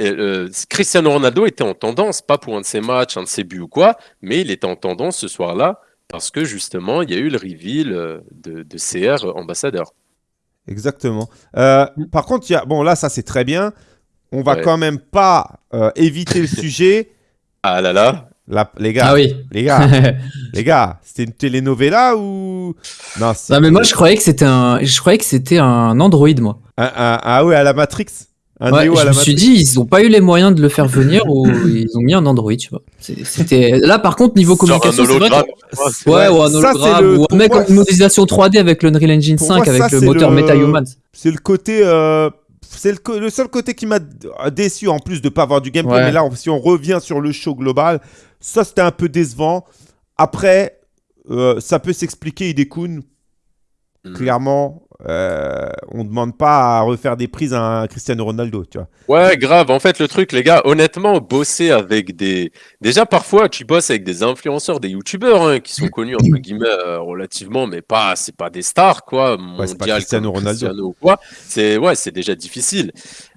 euh, Cristiano Ronaldo était en tendance, pas pour un de ses matchs, un de ses buts ou quoi, mais il était en tendance ce soir-là parce que justement, il y a eu le reveal euh, de, CR ambassadeur. Exactement. Euh, par contre, y a... bon là, ça c'est très bien. On va quand même pas éviter le *laughs* sujet. Ah là là. les gars, ah oui. les gars, *laughs* les gars, c'était une telenovela ou? Non, non mais moi je croyais que c'était un, je croyais que c'était un Android moi. ah ouais, à la Matrix? Je me suis dit, ils n'ont pas eu les moyens de le faire venir ou *laughs* ils ont mis un Android, tu vois. C'était là, par contre, niveau communication, c'est vrai. Ouais, ou un hologramme, ou un mec une modélisation 3D avec l'Unreal Engine 5 avec le moteur le... MetaHuman. C'est le côté. Euh, c'est le, seul côté qui m'a déçu en plus de pas avoir du gameplay. Mais là, si on revient sur le show global, ça c'était un peu décevant. Après, euh, ça peut s'expliquer, Idekun. Mm. Clairement, euh, on demande pas à refaire des prises à un Cristiano Ronaldo, tu vois. Ouais, grave. En fait, le truc, les gars, honnêtement, bosser avec des. Déjà, parfois, tu bosses avec des influenceurs, des youtubeurs hein, qui sont connus entre guillemets euh, relativement, mais pas, c'est pas des stars, quoi. Mondial, pas Cristiano Ronaldo. quoi. C'est ouais, c'est déjà difficile.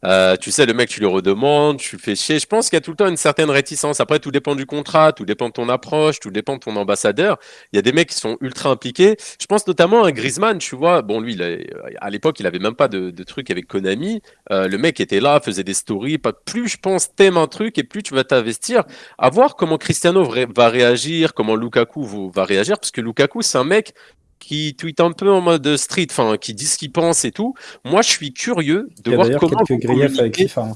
Euh, tu sais, le mec, tu le redemandes, tu fais chier. Je pense qu'il y a tout le temps une certaine réticence. Après, tout dépend du contrat, tout dépend de ton approche, tout dépend de ton ambassadeur. Il y a des mecs qui sont ultra impliqués. Je pense notamment à Griezmann, tu vois. Bon, lui, à l'époque, il avait même pas de, de truc avec Konami. Euh, le mec était là, faisait des stories. Pas plus, je pense, t'aimes un truc et plus tu vas t'investir. À voir comment Cristiano va réagir, comment Lukaku va réagir, parce que Lukaku, c'est un mec qui tweet un peu en mode street, enfin, qui dit ce qu'il pense et tout. Moi, je suis curieux de voir comment. Quelques griefs avec FIFA.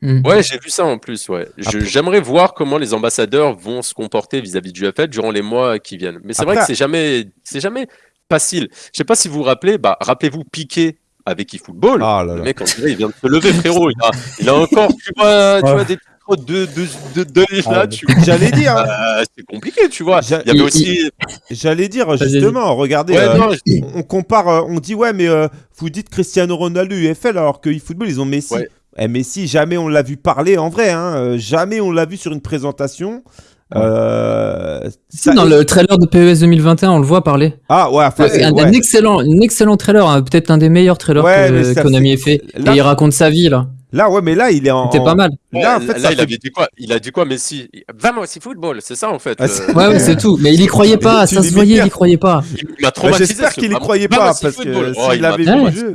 Mm. Ouais, j'ai vu ça en plus. Ouais. J'aimerais voir comment les ambassadeurs vont se comporter vis-à-vis du FL durant les mois qui viennent. Mais c'est vrai que c'est jamais, c'est jamais facile. Je sais pas si vous vous rappelez, bah, rappelez-vous Piqué avec eFootball. Ah, le mec, on dirait, il vient de se lever, frérot. Il a, il a encore, tu vois, tu vois des de, de, de, ah, *laughs* J'allais dire. Hein. Euh, c'est compliqué, tu vois. Il y avait aussi. J'allais dire, justement, regardez, euh, on compare, euh, on dit, ouais, mais vous dites Cristiano Ronaldo, UFL, alors que eFootball, ils ont Messi. Eh, Messi, jamais on l'a vu parler en vrai, hein. jamais on l'a vu sur une présentation. Euh, dans le trailer de PES 2021, on le voit parler. Ah ouais, un, excellent, un excellent trailer, hein. peut-être un des meilleurs trailers que Konami ait fait. et il raconte sa vie là. Là, ouais, mais là, il est en. C'était pas mal. Là, en fait, il avait dit quoi? Il a dit quoi, Messi? Vamos, c'est football, c'est ça en fait. Ah, ouais, ouais, c'est tout. Mais il y croyait pas, ça se voyait, il y croyait pas. Il m'a J'espère qu'il y croyait pas, parce que s'il avait vu le jeu.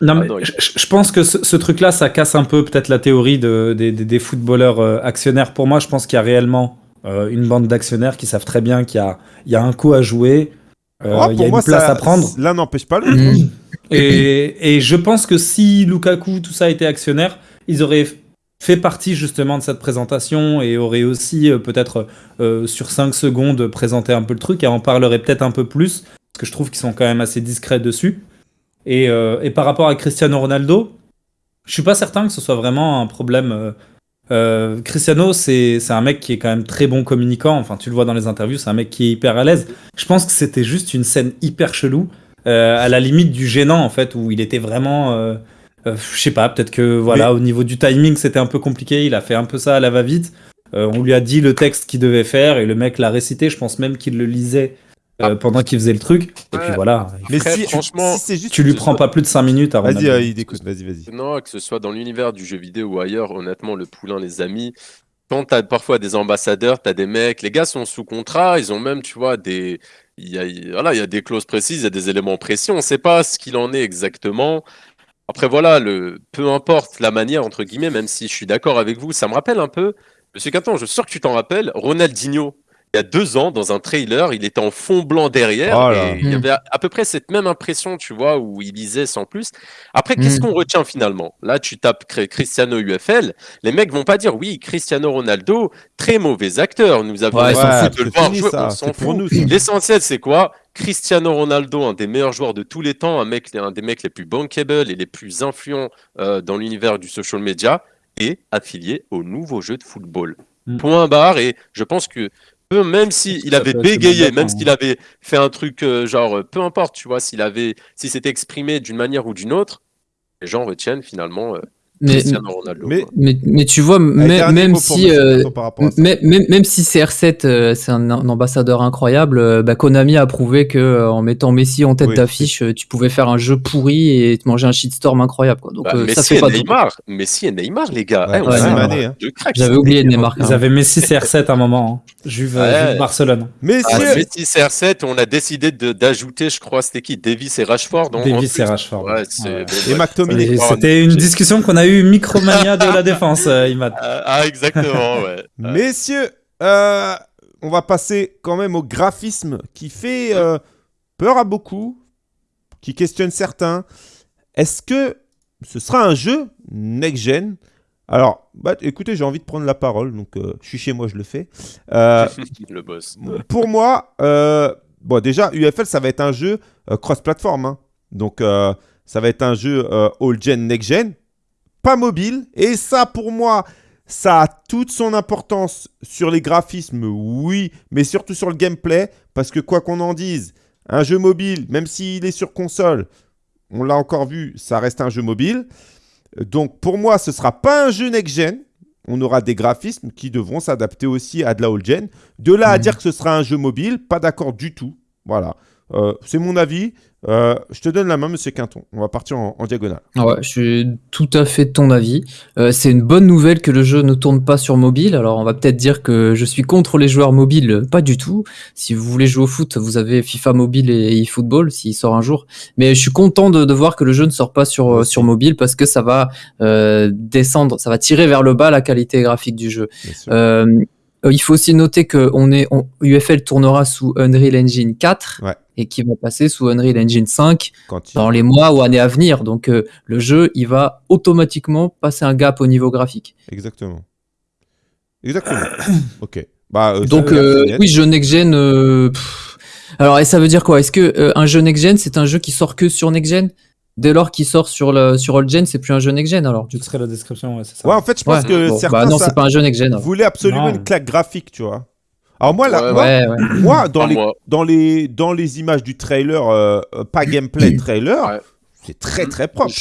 Non, mais je, pense que ce, truc-là, ça casse un peu peut-être la théorie de, des, footballeurs euh, actionnaires. Pour moi, je pense qu'il y a réellement euh, une bande d'actionnaires qui savent très bien qu'il y a, il y a un coup à jouer, euh, oh, il y a une place à prendre. L'un n'empêche pas l'autre. Mmh. Et, je pense que si Lukaku, tout ça, était actionnaire, ils auraient fait partie justement de cette présentation et auraient aussi euh, peut-être euh, sur 5 secondes présenté un peu le truc et en parlerait peut-être un peu plus, parce que je trouve qu'ils sont quand même assez discrets dessus. Et, euh, par rapport à Cristiano Ronaldo, je suis pas certain que ce soit vraiment un problème. Cristiano, c'est un mec qui est quand même très bon communicant. Enfin, tu le vois dans les interviews, c'est un mec qui est hyper à l'aise. Je pense que c'était juste une scène hyper chelou euh, à la limite du gênant en fait, où il était vraiment, euh, euh, je sais pas, peut-être que voilà, au niveau du timing c'était un peu compliqué, il a fait un peu ça à la va-vite. on lui a dit le texte qu'il devait faire et le mec l'a récité. Je pense même qu'il le lisait ah. pendant qu'il faisait le truc. Et puis voilà. Mais si, franchement, tu lui prends pas plus de 5 minutes avant. Vas-y, il écoute, vas-y, vas-y. Non, que ce soit dans l'univers du jeu vidéo ou ailleurs, honnêtement, le poulain, les amis, quand tu as parfois des ambassadeurs, tu as des mecs, les gars sont sous contrat, ils ont même, tu vois, des, il y, a, voilà, il y a des clauses précises, il y a des éléments précis. On ne sait pas ce qu'il en est exactement. Après, voilà, le, peu importe la manière, entre guillemets, même si je suis d'accord avec vous, ça me rappelle un peu, Monsieur Quinton, je suis sûr que tu t'en rappelles, Ronaldinho il y a deux ans, dans un trailer, il était en fond blanc derrière. Oh et il y hmm. avait à, peu près cette même impression, tu vois, où il lisait sans plus. Après, qu'est-ce hmm. qu'on retient finalement? Là, tu tapes Cristiano UFL. Les mecs vont pas dire oui, Cristiano Ronaldo, très mauvais acteur. Nous avons ouais, de le voir jouer. On s'en fout. L'essentiel, c'est quoi? Cristiano Ronaldo, un des meilleurs joueurs de tous les temps, un, mec, un des mecs les plus bankable et les plus influents euh, dans l'univers du social media, est affilié au nouveau jeu de football. Hmm. Point barre. Et je pense que même s'il avait bégayé, même s'il avait fait un truc euh, genre, euh, peu importe, tu vois, s'il avait, si c'était exprimé d'une manière ou d'une autre, les gens retiennent finalement euh, mais, Mais, tu vois, même, si, euh, même, si CR7 euh, c'est un, ambassadeur incroyable, euh, bah, Konami a prouvé que en mettant Messi en tête d'affiche, tu pouvais faire un jeu pourri et te manger un shitstorm incroyable. Quoi. Donc, bah, Messi, ça et Neymar. Messi et Neymar, les gars. Eh, hein. J'avais oublié Neymar. Ils avaient Messi CR7 à un moment. Hein. Juve, Barcelone. Messi, ah, Messi CR7, on a décidé d'ajouter, je crois, c'était qui Davis et Rashford. Davis et Rashford. Et McTominay. C'était une discussion qu'on a eue Micromania de la défense, euh, Imad. Ah, ah, exactement, ouais. *laughs* Messieurs, euh, on va passer quand même au graphisme qui fait euh, peur à beaucoup, qui questionne certains. Est-ce que ce sera un jeu next-gen? Alors, bah, écoutez, j'ai envie de prendre la parole, donc je suis chez moi, je le fais. le boss. Pour moi, bon, déjà, UFL, ça va être un jeu cross-platform. Hein. Donc, ça va être un jeu all-gen, next-gen pas mobile. Et ça, pour moi, ça a toute son importance sur les graphismes, oui, mais surtout sur le gameplay, parce que quoi qu'on en dise, un jeu mobile, même s'il est sur console, on l'a encore vu, ça reste un jeu mobile. Donc pour moi, ce ne sera pas un jeu next-gen. On aura des graphismes qui devront s'adapter aussi à de la old-gen. De là à mhm. dire que ce sera un jeu mobile, pas d'accord du tout. Voilà. Euh, c'est mon avis. Euh, je te donne la main, monsieur Quinton. On va partir en, diagonale. Ah ouais, je suis tout à fait de ton avis. Euh, c'est une bonne nouvelle que le jeu ne tourne pas sur mobile. Alors, on va peut-être dire que je suis contre les joueurs mobiles. Pas du tout. Si vous voulez jouer au foot, vous avez FIFA mobile et eFootball s'il sort un jour. Mais je suis content de, voir que le jeu ne sort pas sur, sur mobile parce que ça va descendre, ça va tirer vers le bas la qualité graphique du jeu. il faut aussi noter que on est, UFL tournera sous Unreal Engine 4. Ouais et qui va passer sous Unreal Engine 5 dans les mois ou années à venir. Donc euh, le jeu, il va automatiquement passer un gap au niveau graphique. Exactement. Exactement. *coughs* ok. Bah, euh, Donc euh, oui, jeu next-gen. Alors, et ça veut dire quoi? Est-ce que un jeu next-gen, c'est un jeu qui sort que sur next-gen Dès lors qu'il sort sur le sur old gen, c'est plus un jeu next gen alors. Tu serais la description, ouais, c'est ça. Ouais, en fait, je pense que certains bah non, c'est pas un jeu next gen. Voulaient absolument une claque graphique, tu vois. Alors moi, là, moi, dans, les, dans, les, dans les images du trailer, euh, euh, pas gameplay trailer, c'est très très propre.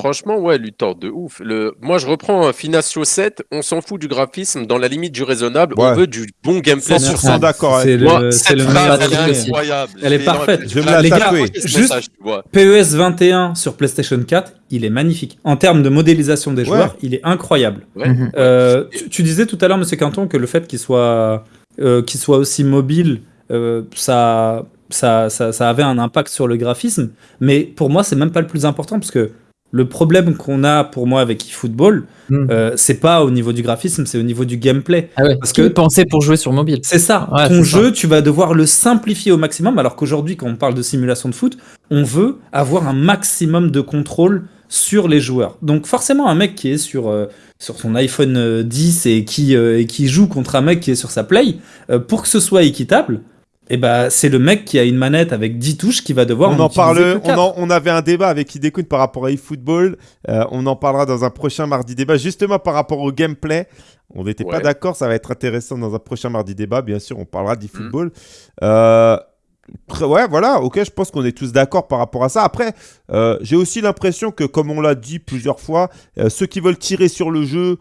Franchement, ouais, Luthor, de ouf. Le... Moi, je reprends un Finasio 7, on s'en fout du graphisme, dans la limite du raisonnable, on veut du bon gameplay. 100% d'accord. C'est le, cette phrase, elle est incroyable. Elle est parfaite. Je vais me la Les gars, juste PES 21 sur PlayStation 4, il est magnifique. En termes de modélisation des joueurs, il est incroyable. Euh, tu, tu, disais tout à l'heure, Monsieur Quinton, que le fait qu'il soit euh, qu'il soit aussi mobile, euh, ça, ça, ça, avait un impact sur le graphisme. Mais pour moi, c'est même pas le plus important parce que le problème qu'on a pour moi avec eFootball, hmm. euh, c'est pas au niveau du graphisme, c'est au niveau du gameplay. Ah parce que penser pour jouer sur mobile? C'est ça. Ton jeu, tu vas devoir le simplifier au maximum. Alors qu'aujourd'hui, quand on parle de simulation de foot, on veut avoir un maximum de contrôle sur les joueurs. Donc forcément, un mec qui est sur sur son iPhone 10 euh, et qui, euh, et qui joue contre un mec qui est sur sa Play, euh, pour que ce soit équitable, et eh ben, c'est le mec qui a une manette avec 10 touches qui va devoir on en, parle on, on, avait un débat avec Hidekun par rapport à eFootball. On en parlera dans un prochain mardi débat. Justement par rapport au gameplay on n'était pas d'accord ça va être intéressant dans un prochain mardi débat. Bien sûr on parlera d'eFootball. Mmh ouais, voilà, ok, je pense qu'on est tous d'accord par rapport à ça. Après, euh, j'ai aussi l'impression que, comme on l'a dit plusieurs fois, euh, ceux qui veulent tirer sur le jeu,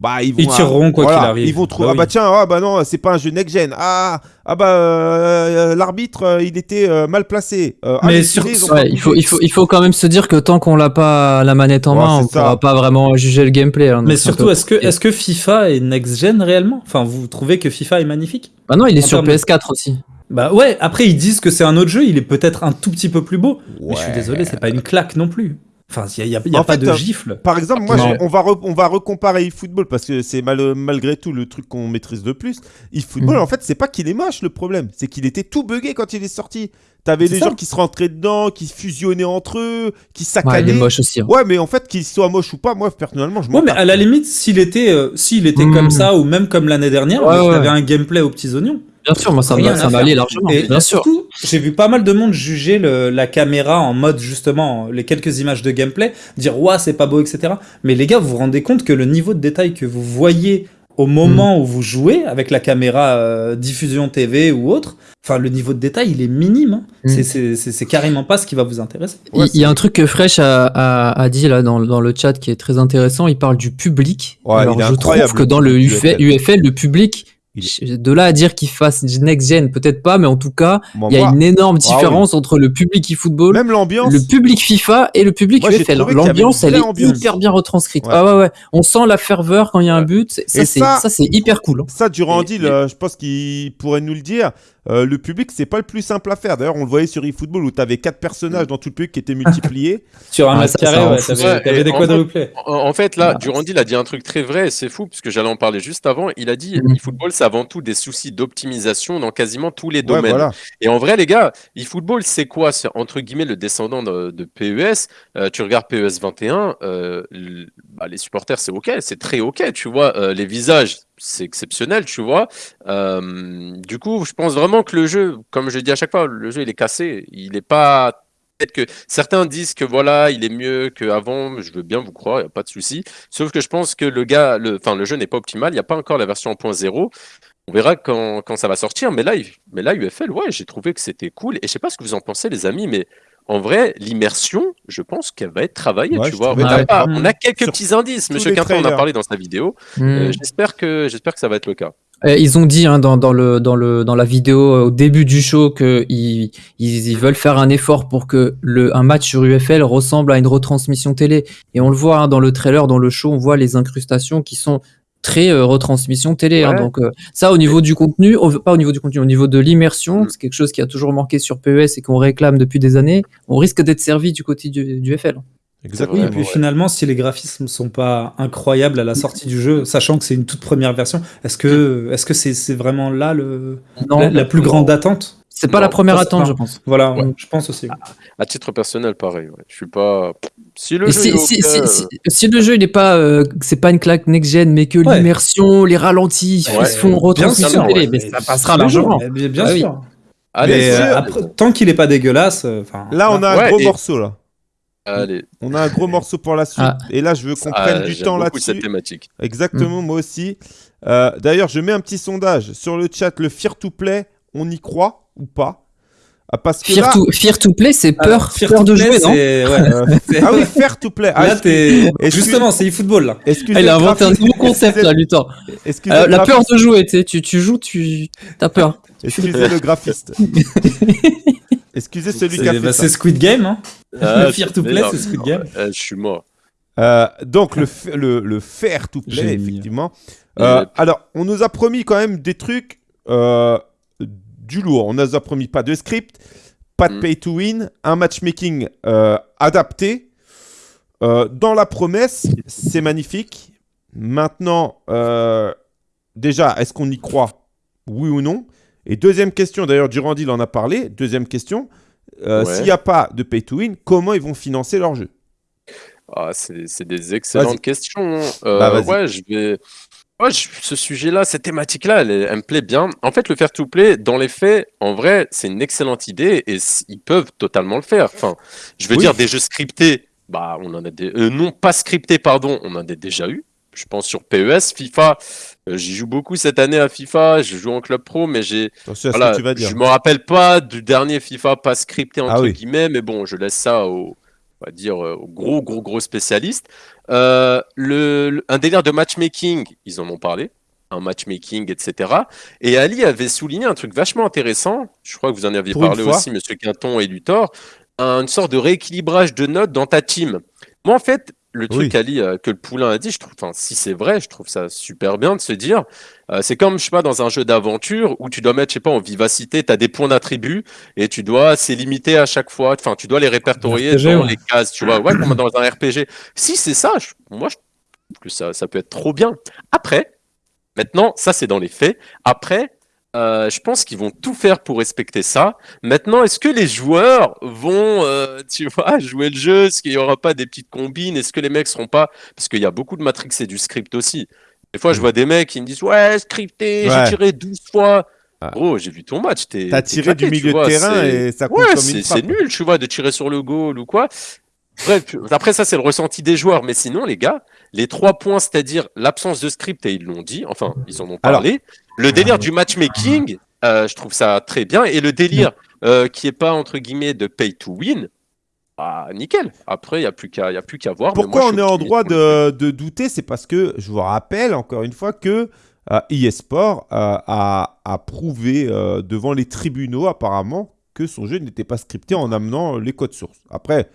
bah, ils, vont, ils tireront quoi qu'il arrive. Ils vont trouver, bah ah bah tiens, ah bah non, c'est pas un jeu next-gen. Ah, ah bah euh, l'arbitre, il était mal placé. Ah, Mais sur... il, faut, il, faut, il faut quand même se dire que tant qu'on l'a pas la manette en main, on ne pourra pas vraiment juger le gameplay. Hein, Mais surtout, est-ce que, est que FIFA est next-gen réellement? Enfin, vous trouvez que FIFA est magnifique? Bah non, il est sur PS4 aussi. Bah ouais, après ils disent que c'est un autre jeu, il est peut-être un tout petit peu plus beau. Mais je suis désolé, c'est pas une claque non plus. Enfin, il n'y a, y a, pas de gifle. Par exemple, moi, on, va on va recomparer eFootball parce que c'est mal, malgré tout le truc qu'on maîtrise le plus. eFootball, mhm. en fait, c'est pas qu'il est moche le problème, c'est qu'il était tout buggé quand il est sorti. T'avais des gens qui se rentraient dedans, qui fusionnaient entre eux, qui saccadaient. Ouais, il est moche aussi. Hein. Ouais, mais en fait, qu'il soit moche ou pas, moi, personnellement, je m'en Ouais, mais à la limite, s'il était, euh, s'il était comme mhm. ça, ou même comme l'année dernière, il avait un gameplay aux petits oignons. Bien sûr, moi ça m'allait largement. Et bien sûr. J'ai vu pas mal de monde juger la caméra en mode justement les quelques images de gameplay, dire ouais c'est pas beau etc. Mais les gars, vous vous rendez compte que le niveau de détail que vous voyez au moment hmm. où vous jouez avec la caméra euh, diffusion TV ou autre, enfin le niveau de détail il est minime. Hein. Hmm. C'est carrément pas ce qui va vous intéresser. il y, a un truc que Fresh a, dit là dans, dans, le chat qui est très intéressant. Il parle du public. Alors je trouve que dans le UFL, le public de là à dire qu'il fasse next gen, peut-être pas, mais en tout cas, il y a une énorme ah différence entre le public eFootball, Même l'ambiance. le public FIFA et le public UFL. L'ambiance, elle est hyper bien retranscrite. Ah ouais, ouais. On sent la ferveur quand il y a un but. Ça, c'est ça, c'est hyper cool. Hein. Ça, durant deal, je pense qu'il pourrait nous le dire. Euh, le public, c'est pas le plus simple à faire. D'ailleurs, on le voyait sur eFootball où tu avais quatre personnages dans tout le public qui étaient *laughs* multipliés. sur un mètre carré, ouais, t'avais des quadruplés. En, fait, là, Durandil a dit un truc très vrai, c'est fou, parce que j'allais en parler juste avant. Il a dit mm. eFootball, c'est avant tout des soucis d'optimisation dans quasiment tous les domaines. Et en vrai, les gars, eFootball, c'est quoi? C'est entre guillemets le descendant de, PES. Euh, tu regardes PES 21, euh, bah, les supporters, c'est OK, c'est très OK, tu vois. les visages, c'est exceptionnel, tu vois. du coup, je pense vraiment que le jeu, comme je dis à chaque fois, le jeu il est cassé. Il n'est pas. Peut-être que certains disent que voilà, il est mieux qu'avant. Je veux bien vous croire, il n'y a pas de souci. Sauf que je pense que le gars, le, enfin, le jeu n'est pas optimal. Il n'y a pas encore la version 1.0. On verra quand, quand, ça va sortir. Mais là, mais là UFL, ouais, j'ai trouvé que c'était cool. Et je sais pas ce que vous en pensez, les amis, mais en vrai, l'immersion, je pense qu'elle va être travaillée. tu vois. On, a, quelques petits indices. Monsieur Quinton en a parlé dans sa vidéo. Euh, hmm. j'espère que j'espère que ça va être le cas. Euh, ils ont dit hein, dans, dans, le, dans, le, dans la vidéo euh, au début du show qu'ils ils, ils, veulent faire un effort pour que le, un match sur UFL ressemble à une retransmission télé. Et on le voit hein, dans le trailer, dans le show, on voit les incrustations qui sont très euh, retransmission télé. Hein, donc euh, ça, au niveau du contenu, pas au niveau du contenu, au niveau de l'immersion, mm. c'est quelque chose qui a toujours manqué sur PES et qu'on réclame depuis des années. On risque d'être servi du côté du, FL. Exactement. et puis finalement, si les graphismes ne sont pas incroyables à la sortie du jeu, sachant que c'est une toute première version, est-ce que est-ce que c'est vraiment là le la, plus grande attente? C'est pas la première attente, je pense. Voilà, je pense aussi. À, titre personnel, pareil. Je suis pas. Si le jeu, si, le jeu il est pas, euh, c'est pas une claque next gen, mais que l'immersion, les ralentis, ils se font retransmission télé, mais ça passera largement. Bien, bien sûr. Allez, euh, tant qu'il est pas dégueulasse. Euh, là, on a un gros morceau là. Allez. On a un gros morceau pour la suite. Ah. Et là, je veux qu'on prenne du temps là-dessus. cette thématique. Exactement, mm. moi aussi. D'ailleurs, je mets un petit sondage sur le chat. Le Fear to Play, on y croit ou pas ah, parce que fear, to, fear to play, c'est peur, ah, peur de jouer, non *laughs* Ah oui, fear to play. Ah, Justement, c'est e-football là. Ah, il a inventé un nouveau concept là, Luthor. Euh, la peur de jouer, tu, sais, tu, tu joues, tu as peur. *laughs* Excusez le graphiste. *laughs* Excusez celui qui a fait bah, C'est Squid Game. Hein. fear to play, c'est Squid Game. je suis mort. Euh, donc le, le, le fair to play, effectivement. Euh, alors, on nous a promis quand même des trucs du lourd. On n'a promis pas de script, pas de mm. pay to win, un matchmaking euh, adapté. Euh, dans la promesse, c'est magnifique. Maintenant, euh, déjà, est-ce qu'on y croit? Oui ou non? Et deuxième question, d'ailleurs, Durandil en a parlé. Deuxième question, s'il n'y a pas de pay to win, comment ils vont financer leur jeu? Ah, C'est des excellentes questions. Hein. Bah, ouais, je vais ce sujet-là, cette thématique-là, elle, me plaît bien. En fait, le faire to play, dans les faits, en vrai, c'est une excellente idée et ils peuvent totalement le faire. Enfin, je veux dire, des jeux scriptés, bah, on en a des. Euh, non, pas scriptés, pardon, on en a déjà eu. Je pense sur PES, FIFA. Euh, j'y joue beaucoup cette année à FIFA. Je joue en club pro, mais j'ai. Voilà, je me rappelle pas du dernier FIFA pas scripté entre ah guillemets, mais bon, je laisse ça au on va dire, euh, gros, gros, gros spécialiste. Euh, le, un délire de matchmaking, ils en ont parlé, un matchmaking, etc. Et Ali avait souligné un truc vachement intéressant, je crois que vous en aviez parlé aussi, Monsieur Quinton et Luthor, une sorte de rééquilibrage de notes dans ta team. Moi, en fait, le truc, Ali, euh, que le poulain a dit, je trouve, si c'est vrai, je trouve ça super bien de se dire, euh, c'est comme, je sais pas, dans un jeu d'aventure où tu dois mettre, je sais pas, en vivacité, tu as des points d'attribut et tu dois, c'est limité à chaque fois, enfin, tu dois les répertorier dans les cases, tu vois, ouais, comme dans un RPG. Si c'est ça, moi, je trouve que ça, ça peut être trop bien. Après, maintenant, ça, c'est dans les faits. Après, euh, je pense qu'ils vont tout faire pour respecter ça. Maintenant, est-ce que les joueurs vont, euh, *laughs* tu vois, jouer le jeu? Est-ce qu'il n'y aura pas des petites combines? Est-ce que les mecs seront pas? Parce qu'il y a beaucoup de Matrix et du script aussi. Des fois, je mm. vois des mecs qui me disent Ouais, scripté, j'ai tiré 12 fois. Oh, j'ai vu ton match. T'as tiré du milieu de terrain et ça compte ouais, C'est nul, tu vois, de tirer sur le goal ou quoi. Bref, après ça, c'est le ressenti des joueurs. Mais sinon, les gars, les trois points, c'est-à-dire l'absence de script, et ils l'ont dit, enfin, ils en ont parlé. le délire du matchmaking, euh, je trouve ça très bien. Et le délire euh, qui est pas, entre guillemets, de pay to win, ah, nickel. Après, il n'y a plus qu'à voir. Pourquoi on est en droit de, douter C'est parce que, je vous rappelle encore une fois que euh, eSport euh, a, a, prouvé devant les tribunaux, apparemment, que son jeu n'était pas scripté en amenant les codes sources. Après,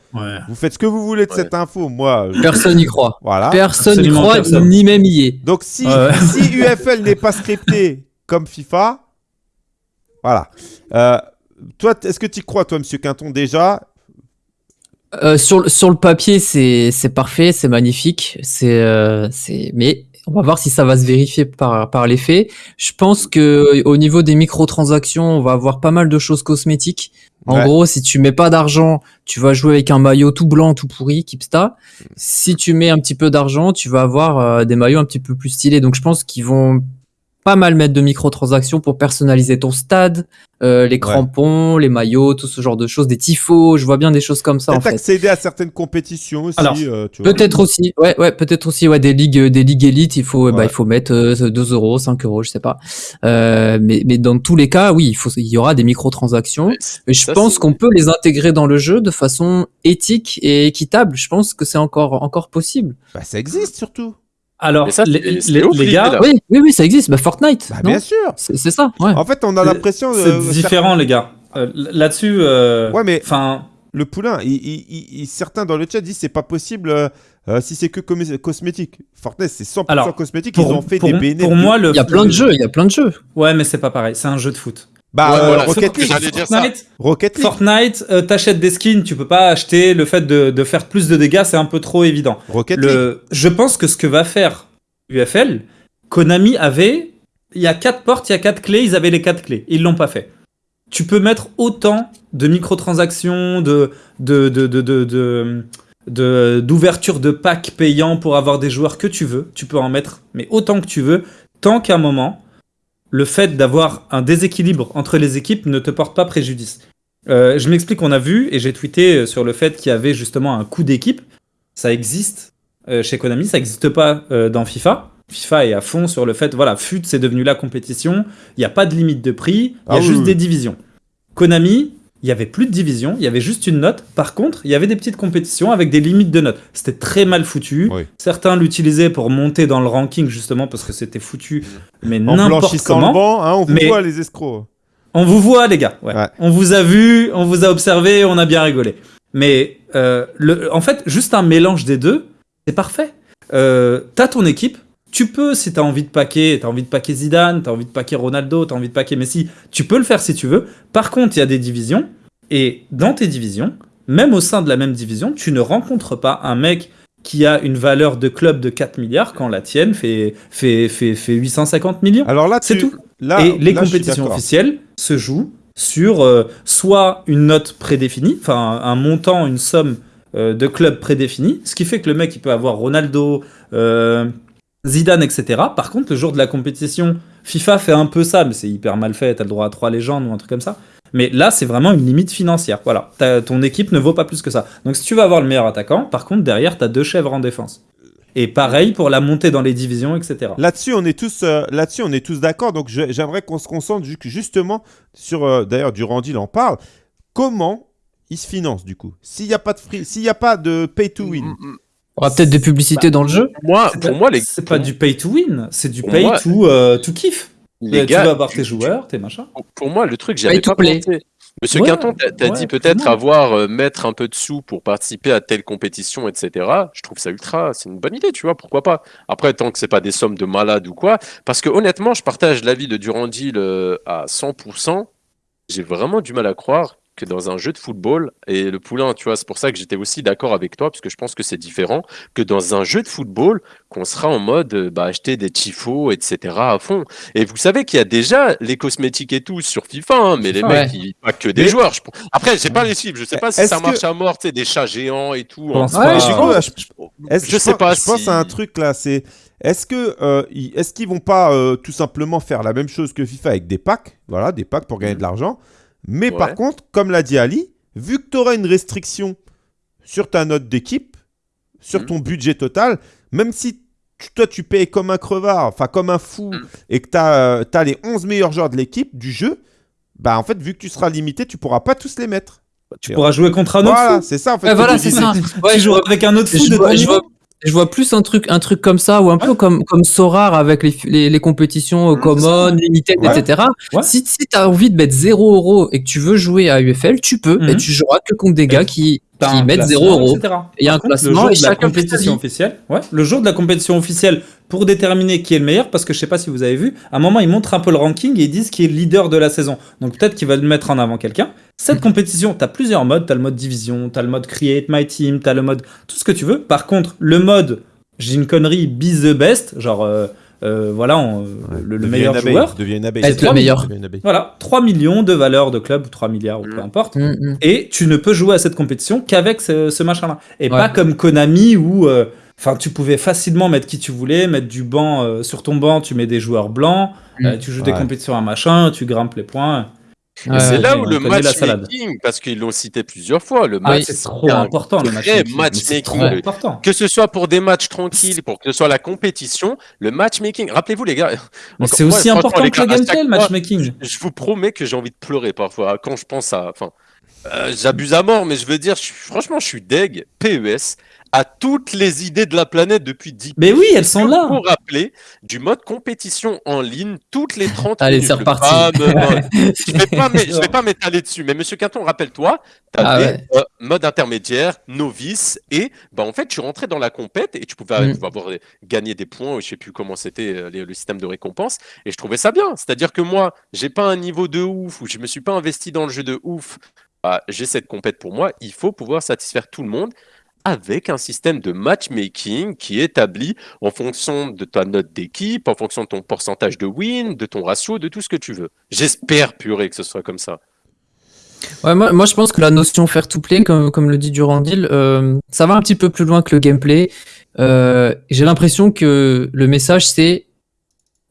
vous faites ce que vous voulez de cette info. Moi, *laughs* personne n'y croit. Voilà. Personne n'y croit, ni même y est. Donc si, si UFL n'est pas scripté *laughs* comme FIFA, voilà. Euh, toi, est-ce que tu crois, toi, Monsieur Quinton, déjà? Euh, sur, sur le papier, c'est parfait, c'est magnifique. C'est euh, mais on va voir si ça va se vérifier par, par les faits. Je pense que au niveau des microtransactions, on va avoir pas mal de choses cosmétiques. En gros, si tu mets pas d'argent, tu vas jouer avec un maillot tout blanc, tout pourri, Kipsta. Si tu mets un petit peu d'argent, tu vas avoir euh, des maillots un petit peu plus stylés. Donc je pense qu'ils vont pas mal mettre de microtransactions pour personnaliser ton stade, euh, les crampons, les maillots, tout ce genre de choses, des tifos, je vois bien des choses comme ça en fait. accéder à certaines compétitions aussi. Euh, peut-être aussi, ouais, ouais, peut-être aussi, ouais, des ligues, des ligues élites, il faut, bah, il faut mettre 2 euh, euros, 5 euros, je sais pas. mais, mais dans tous les cas, oui, il faut, il y aura des microtransactions. Mais je pense qu'on peut les intégrer dans le jeu de façon éthique et équitable. Je pense que c'est encore, encore possible. Bah, ça existe surtout. Alors, les, les, gars. Oui, oui, oui, ça existe. Bah, Fortnite. Bah, bien sûr. C'est ça. Ouais. En fait, on a l'impression. C'est différent, les gars. Euh, là-dessus. Euh, ouais, mais. Enfin. Le poulain, il, certains dans le chat disent c'est pas possible euh, si c'est que cosmétique. Fortnite, c'est 100% cosmétique. ils ont fait des bénéfices. Pour moi, le. Il y a plein de jeux. Il y a plein de jeux. Ouais, mais c'est pas pareil. C'est un jeu de foot. Bah, euh, Rocket League. Fortnite, Rocket League. Fortnite euh, t'achètes des skins, tu peux pas acheter le fait de, de faire plus de dégâts, c'est un peu trop évident. Rocket League. Je pense que ce que va faire UFL, Konami avait, il y a quatre portes, il y a quatre clés, ils avaient les quatre clés. Ils l'ont pas fait. Tu peux mettre autant de microtransactions, de, de, de, de, d'ouverture de, packs payants pour avoir des joueurs que tu veux. Tu peux en mettre, mais autant que tu veux, tant qu'à un moment, le fait d'avoir un déséquilibre entre les équipes ne te porte pas préjudice. Euh, je m'explique, on a vu, et j'ai tweeté sur le fait qu'il y avait justement un coup d'équipe. Ça existe euh, chez Konami, ça n'existe pas euh, dans FIFA. FIFA est à fond sur le fait, voilà, FUT c'est devenu la compétition, il n'y a pas de limite de prix, il y a ah juste des divisions. Konami, il n'y avait plus de division, il y avait juste une note. Par contre, il y avait des petites compétitions avec des limites de notes. C'était très mal foutu. Certains l'utilisaient pour monter dans le ranking justement parce que c'était foutu, mais n'importe comment. Le banc, hein, on vous voit les escrocs. On vous voit les gars. On vous a vu, on vous a observé, on a bien rigolé. Mais euh, le, en fait, juste un mélange des deux, c'est parfait. Euh, t'as ton équipe, tu peux, si t'as envie de paquer, t'as envie de paquer Zidane, t'as envie de paquer Ronaldo, t'as envie de paquer Messi, tu peux le faire si tu veux. Par contre, il y a des divisions, et dans tes divisions, même au sein de la même division, tu ne rencontres pas un mec qui a une valeur de club de 4 milliards quand la tienne fait, fait, fait, fait 850 millions. Alors là, c'est tout. et les compétitions officielles se jouent sur euh, soit une note prédéfinie, enfin un montant, une somme euh, de clubs prédéfinis, ce qui fait que le mec il peut avoir Ronaldo, euh, Zidane, etc. Par contre, le jour de la compétition, FIFA fait un peu ça, mais c'est hyper mal fait, t'as le droit à trois légendes ou un truc comme ça. Mais là, c'est vraiment une limite financière. Voilà, ton équipe ne vaut pas plus que ça. Donc si tu veux avoir le meilleur attaquant, par contre, derrière, t'as deux chèvres en défense. Et pareil pour la montée dans les divisions, etc. Là-dessus, on est tous, euh, là-dessus, on est tous d'accord. Donc, j'aimerais qu'on se concentre justement sur. D'ailleurs, Durandil en parle. Comment il se finance du coup? S'il n'y a pas de free, s'il n'y a pas de pay to win. Mm. On aura peut-être des publicités dans le jeu. Moi, pour moi, les... c'est pas du pay to win, c'est du pay to, euh, to kiff. Les tu vas avoir tes joueurs, tes machins. Pour moi, le truc, j'avais pas pensé. Monsieur Quinton, tu as, dit peut-être avoir, euh, mettre un peu de sous pour participer à telle compétition, etc. Je trouve ça ultra, c'est une bonne idée, tu vois, pourquoi pas. Après, tant que c'est pas des sommes de malade ou quoi, parce que honnêtement, je partage l'avis de Durandil euh, à 100%. J'ai vraiment du mal à croire que dans un jeu de football, et le poulain, tu vois, c'est pour ça que j'étais aussi d'accord avec toi, parce que je pense que c'est différent, que dans un jeu de football, qu'on sera en mode euh, bah, acheter des tifos, etc. à fond. Et vous savez qu'il y a déjà les cosmétiques et tout sur FIFA, hein, mais les mecs, ils, pas que des joueurs. Je... Après, j'ai pas les chiffres, je sais pas si ça marche à mort, tu sais, des chats géants et tout. Hein. je, sais pas. Je pense à un truc là, c'est est-ce que euh, est-ce qu'ils vont pas euh, tout simplement faire la même chose que FIFA avec des packs, voilà, des packs pour gagner de l'argent mais par contre, comme l'a dit Ali, vu que tu auras une restriction sur ta note d'équipe, sur mm. ton budget total, même si toi tu payes comme un crevard, enfin comme un fou, mm. et que tu as, euh, les 11 meilleurs joueurs de l'équipe, du jeu, bah en fait, vu que tu seras limité, tu pourras pas tous les mettre. Tu pourras jouer contre un autre voilà, c'est ça en fait. voilà, c'est ça. tu joues avec un autre fou de je vois plus un truc, un truc comme ça, ou un peu comme, comme Sorar avec les, les, compétitions euh, common, limited, etc. Si, si tu as envie de mettre 0 euros et que tu veux jouer à UFL, tu peux, et mhm. tu joueras que contre des gars qui, qui mettent 0 euros. Il y a un classement le jour de la compétition officielle. Ouais, le jour de la compétition officielle pour déterminer qui est le meilleur, parce que je sais pas si vous avez vu, à un moment ils montrent un peu le ranking et ils disent qui est le leader de la saison. Donc peut-être qu'ils veulent mettre en avant quelqu'un. Cette mm. compétition, tu as plusieurs modes. Tu as le mode division, tu as le mode create my team, tu as le mode tout ce que tu veux. Par contre, le mode, j'ai une connerie, be the best, genre euh, euh, voilà, le, meilleur joueur. Devient une abeille. Être le meilleur. Voilà, 3 millions de valeurs de club, ou 3 milliards, ou peu mm. importe. Mm, et tu ne peux jouer à cette compétition qu'avec ce, machin-là. Et pas comme Konami où. Euh, enfin, tu pouvais facilement mettre qui tu voulais, mettre du banc sur ton banc, tu mets des joueurs blancs, tu joues des compétitions à machin, tu grimpes les points c'est là où le matchmaking, parce qu'ils l'ont cité plusieurs fois, le match c'est trop important, le matchmaking. Que ce soit pour des matchs tranquilles, pour que ce soit la compétition, le matchmaking. Rappelez-vous les gars. *laughs* C'est aussi important que le gameplay, le matchmaking. Je, vous promets que j'ai envie de pleurer parfois quand je pense à. Enfin, euh, j'abuse à mort, mais je veux dire, franchement, je suis deg. PES à toutes les idées de la planète depuis 10 Mais oui, elles sont là. Pour rappeler, du mode compétition en ligne, toutes les 30 Allez, c'est reparti. je ne vais pas *laughs* *laughs* m'étaler dessus. Mais monsieur Quinton, rappelle-toi, tu avais ah mode intermédiaire, novice, et bah, en fait, tu rentrais dans la compète et tu pouvais, mm. avoir gagné des points, je sais plus comment c'était euh, le système de récompense, et je trouvais ça bien. C'est-à-dire que moi, j'ai pas un niveau de ouf, ou je me suis pas investi dans le jeu de ouf, bah, j'ai cette compète pour moi, il faut pouvoir satisfaire tout le monde avec un système de matchmaking qui est établi en fonction de ta note d'équipe, en fonction de ton pourcentage de win, de ton ratio, de tout ce que tu veux. J'espère, purée, que ce soit comme ça. Ouais, moi, moi, je pense que la notion faire to play, comme, comme le dit Durandil, euh, ça va un petit peu plus loin que le gameplay. Euh, J'ai l'impression que le message c'est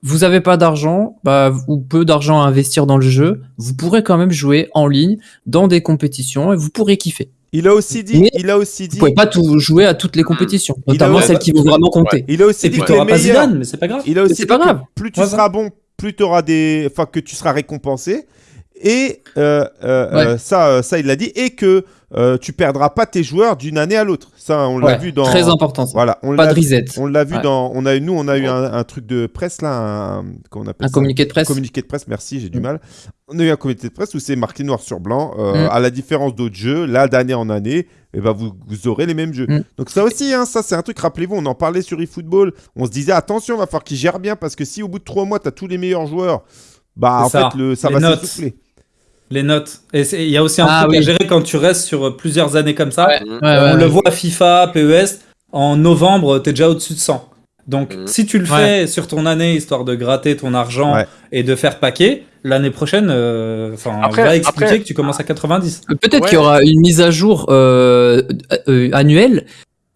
vous n'avez pas d'argent bah, ou peu d'argent à investir dans le jeu, vous pourrez quand même jouer en ligne dans des compétitions et vous pourrez kiffer. Il a aussi dit, il a aussi dit. Vous pouvez pas tout jouer à toutes les compétitions, notamment celles qui vont vraiment compter. Il a aussi dit que pas Zidane, mais c'est pas grave. Il a aussi pas grave. plus tu seras bon, plus tu auras des, enfin que tu seras récompensé. Et euh, euh, euh, ça, ça il l'a dit. Et que euh, tu perdras pas tes joueurs d'une année à l'autre. Ça, on l'a vu dans. Très important. Voilà, on pas de reset. On l'a vu dans. On a nous, on a eu un, truc de presse là, un, on appelle un communiqué de presse. communiqué de presse. Merci, j'ai du mm. mal. On a eu un communiqué de presse où c'est marqué noir sur blanc. Euh, mm. À la différence d'autres jeux, là d'année en année, et eh ben vous, vous, aurez les mêmes jeux. Mm. Donc ça aussi, hein, ça c'est un truc. Rappelez-vous, on en parlait sur eFootball. On se disait attention, va falloir qu'ils gèrent bien parce que si au bout de trois mois, tu as tous les meilleurs joueurs, bah en fait le, ça va s'essouffler. Les notes. Et il y a aussi un ah truc à gérer quand tu restes sur plusieurs années comme ça. on le voit FIFA, PES, en novembre, tu es déjà au-dessus de 100. Donc, mm. si tu le fais sur ton année, histoire de gratter ton argent et de faire paquet, l'année prochaine, euh, on va expliquer que tu commences à 90. Peut-être qu'il y aura une mise à jour euh, euh, annuelle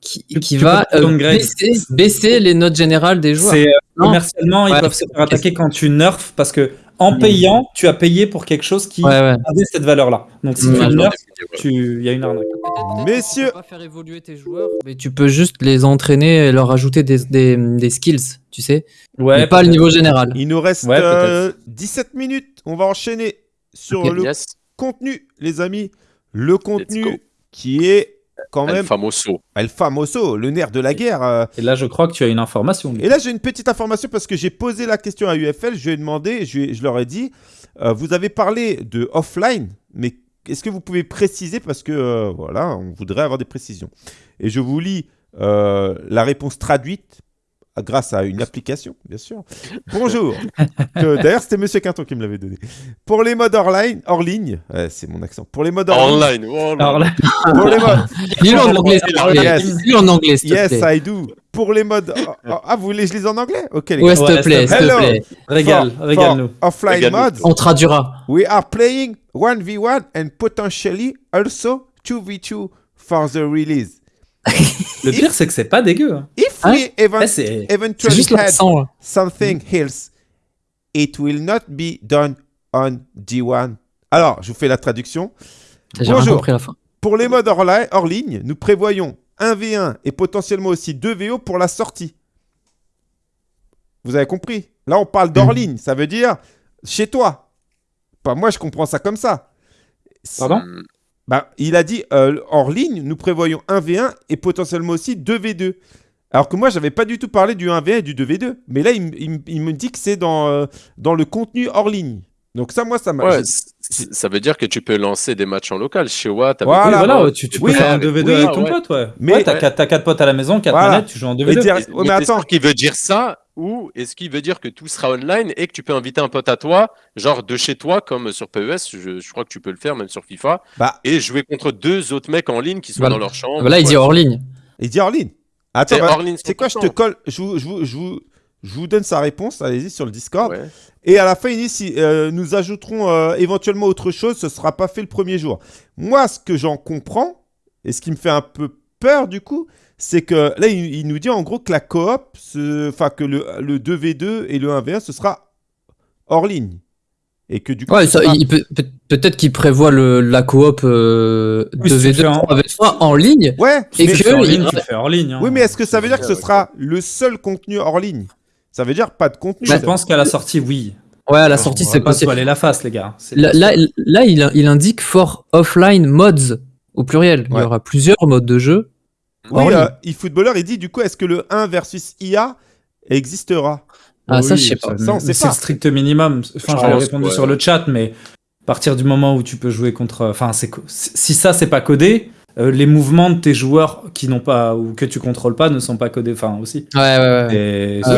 qui, va baisser, les notes générales des joueurs. commercialement, ils peuvent se faire attaquer quand tu nerfs parce que en mmh. payant, tu as payé pour quelque chose qui avait cette valeur-là. Donc si mmh. tu il y a une arnaque. Messieurs, tu peux pas faire évoluer tes joueurs, mais tu peux juste les entraîner et leur ajouter des, des, des skills, tu sais. Ouais. Mais pas le niveau général. Il nous reste 17 euh, minutes. On va enchaîner sur le contenu, les amis. Le contenu qui est quand même. El famoso. El famoso, le nerf de la guerre. euh. Et là, je crois que tu as une information. Et là, j'ai une petite information parce que j'ai posé la question à UFL. Je lui ai demandé, je, leur ai dit, euh, vous avez parlé de offline, mais est-ce que vous pouvez préciser parce que euh, voilà, on voudrait avoir des précisions. Et je vous lis euh, la réponse traduite grâce à une application, bien sûr. Bonjour. Que- *laughs* D'ailleurs, c'était Monsieur Quinton qui me l'avait donné. Pour les modes hors ligne, hors ligne, ouais, c'est mon accent. Pour les modes hors ligne, Online. oh pour les modes, *laughs* Lis-le en anglais, s'il te plaît. Yes. Lis-le en anglais, yes, plaît. I do. Pour les modes, ah, vous voulez que je lise en anglais? Ok, les gars. Ouais, s'il te plaît, s'il te Hello. plaît. régale, régale-nous. Offline Régale-nous. modes. On traduira. We are playing 1v1 and potentially also 2v2 for the release. Le pire, c'est que c'est pas dégueu. hein. If Hein we event- Ouais, c'est C'est eventually juste had l'accent. là. something else, it will not be done on D1. Alors, je vous fais la traduction. J'ai Bonjour. la fin. Pour les modes hors, li- hors ligne, nous prévoyons 1v1 et potentiellement aussi 2VO pour la sortie. Vous avez compris? Là, on parle d'hors Mhm. ligne. Ça veut dire chez toi. Pas moi, je comprends ça comme ça. Pardon? Bah, il a dit euh, hors ligne, nous prévoyons 1v1 et potentiellement aussi 2v2. Alors que moi, j'avais pas du tout parlé du 1v1 et du 2v2. Mais là, il, il il me dit que c'est dans, euh, dans le contenu hors ligne. Donc ça, moi, ça m'a... Ouais, ça veut dire que tu peux lancer des matchs en local. Chez Watt, Voilà. voilà, ouais, tu, tu Oui, peux faire un avec- 2v2 oui, avec ton ouais. pote, ouais. Mais- ouais, t'as Ouais. quatre- t'as 4 potes à la maison, 4 Voilà. manettes, tu joues en 2v2. Et dire- Mais- mais mais attends. sûr qu'il veut dire ça ou est-ce qu'il veut dire que tout sera online et que tu peux inviter un pote à toi, genre de chez toi, comme sur PES, je, je crois que tu peux le faire même sur FIFA, Bah, et jouer contre deux autres mecs en ligne qui sont Voilà. dans leur chambre. Bah là, il dit hors ligne. il dit hors ligne. Attends, C'est bah, hors ligne c'est quoi Je te 100%. colle, je vous, je vous, je vous, je vous donne sa réponse. Allez-y sur le Discord. Ouais. Et à la fin, il dit si euh, nous ajouterons euh, éventuellement autre chose, ce sera pas fait le premier jour. Moi, ce que j'en comprends, et ce qui me fait un peu peur du coup, c'est que là, il, il nous dit en gros que la coop, enfin que le, le 2v2 et le 1v1, ce sera hors ligne. Et que du coup, Ouais, ce ça, sera- il peut, peut- peut-être qu'il prévoit le, la coop euh, Oui, si tu 2v2, fais en- 3v3 en ligne. Ouais, Et mais- que- hors ligne, il- tu fais hors ligne. hein. oui, mais est-ce que ça veut dire que ce sera le seul contenu hors ligne? Ça veut dire pas de contenu. Je pense qu'à la sortie, oui. Ouais, à la sortie, On va c'est pas se possible. voiler la face, les gars. Là, là, là, il, il indique for offline mods au pluriel. Il y aura plusieurs modes de jeu. Oui, hors euh, eFootballer, il dit du coup, est-ce que le 1 versus IA existera? Ah, ça, Oui, je sais pas. Ça, on sait C'est le strict minimum. Enfin, pense, répondu ouais. sur le chat, mais à partir du moment où tu peux jouer contre. Enfin, si ça, c'est pas codé, euh, les mouvements de tes joueurs qui n'ont pas ou que tu contrôles pas ne sont pas codés. Enfin, aussi. Ouais, ouais, ouais. Et Ah,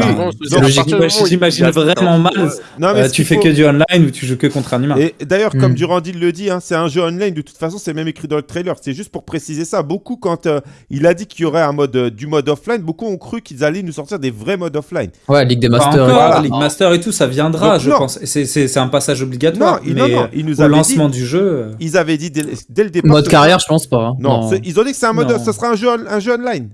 J'imagine vraiment mal. Non, mais Euh, tu fais faut- que du online ou tu joues que contre un humain. Et d'ailleurs, comme Hmm. Durandil le dit, hein, c'est un jeu online. De toute façon, c'est même écrit dans le trailer. C'est juste pour préciser ça. Beaucoup, quand euh, il a dit qu'il y aurait un mode, euh, du mode offline, beaucoup ont cru qu'ils allaient nous sortir des vrais modes offline. Ouais, Ligue des Masters. encore, voilà. League Master et tout, ça viendra, Donc, je non. pense. C'est un passage obligatoire. Non, mais non, non, il nous au lancement dit, du jeu. ils avaient dit dès, dès le départ. Mode carrière, je pense pas. Hein. Non, c'est- ils ont dit que c'est un mode, Non. ce sera un jeu, un jeu online.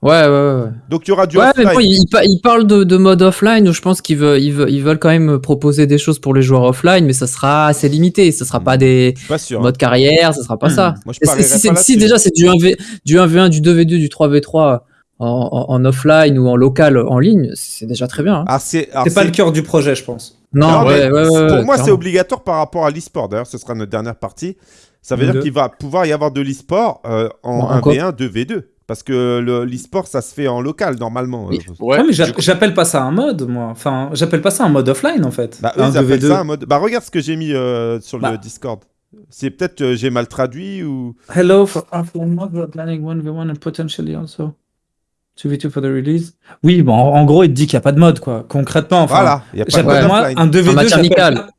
Ouais, ouais, ouais. Donc il y aura du Ouais, mais offline. bon, il, il pa- il parle de, de mode offline où je pense qu'ils veulent, ils veulent, ils veulent quand même proposer des choses pour les joueurs offline, mais ça sera assez limité. Ça sera pas des pas sûr. hein. modes carrière, ça sera pas Hmm. ça. Moi, je si, pas déjà c'est du 1v, du 1v1, du 2v2, du 3v3 en, en- en offline ou en local en ligne, c'est déjà très bien. hein. Ah, c'est C'est pas le cœur du projet, je pense. Non, Non, ouais, ouais, ouais, Pour ouais, moi, c'est obligatoire par rapport à l'e-sport. D'ailleurs, ce sera notre dernière partie. Ça veut dire qu'il va pouvoir y avoir de l'e-sport euh, en en quoi 1v1, 2v2. Parce que le- l'e-sport, ça se fait en local normalement. Oui. Euh, Ouais, Ouais, mais j'a- coup- j'appelle pas ça un mode, moi. Enfin, j'appelle pas ça un mode offline, en fait. Bah, eux, un ils appellent 2v2. ça un mode. Bah, regarde ce que j'ai mis euh, sur Bah. le Discord. C'est peut-être que j'ai mal traduit ou. Hello for offline mode, we're planning 1v1 and potentially also 2v2 for the release. Oui, bon, en, en gros, il te dit qu'il n'y a pas de mode, quoi. Concrètement, enfin. voilà, il y a pas de moi un 2v2, En matière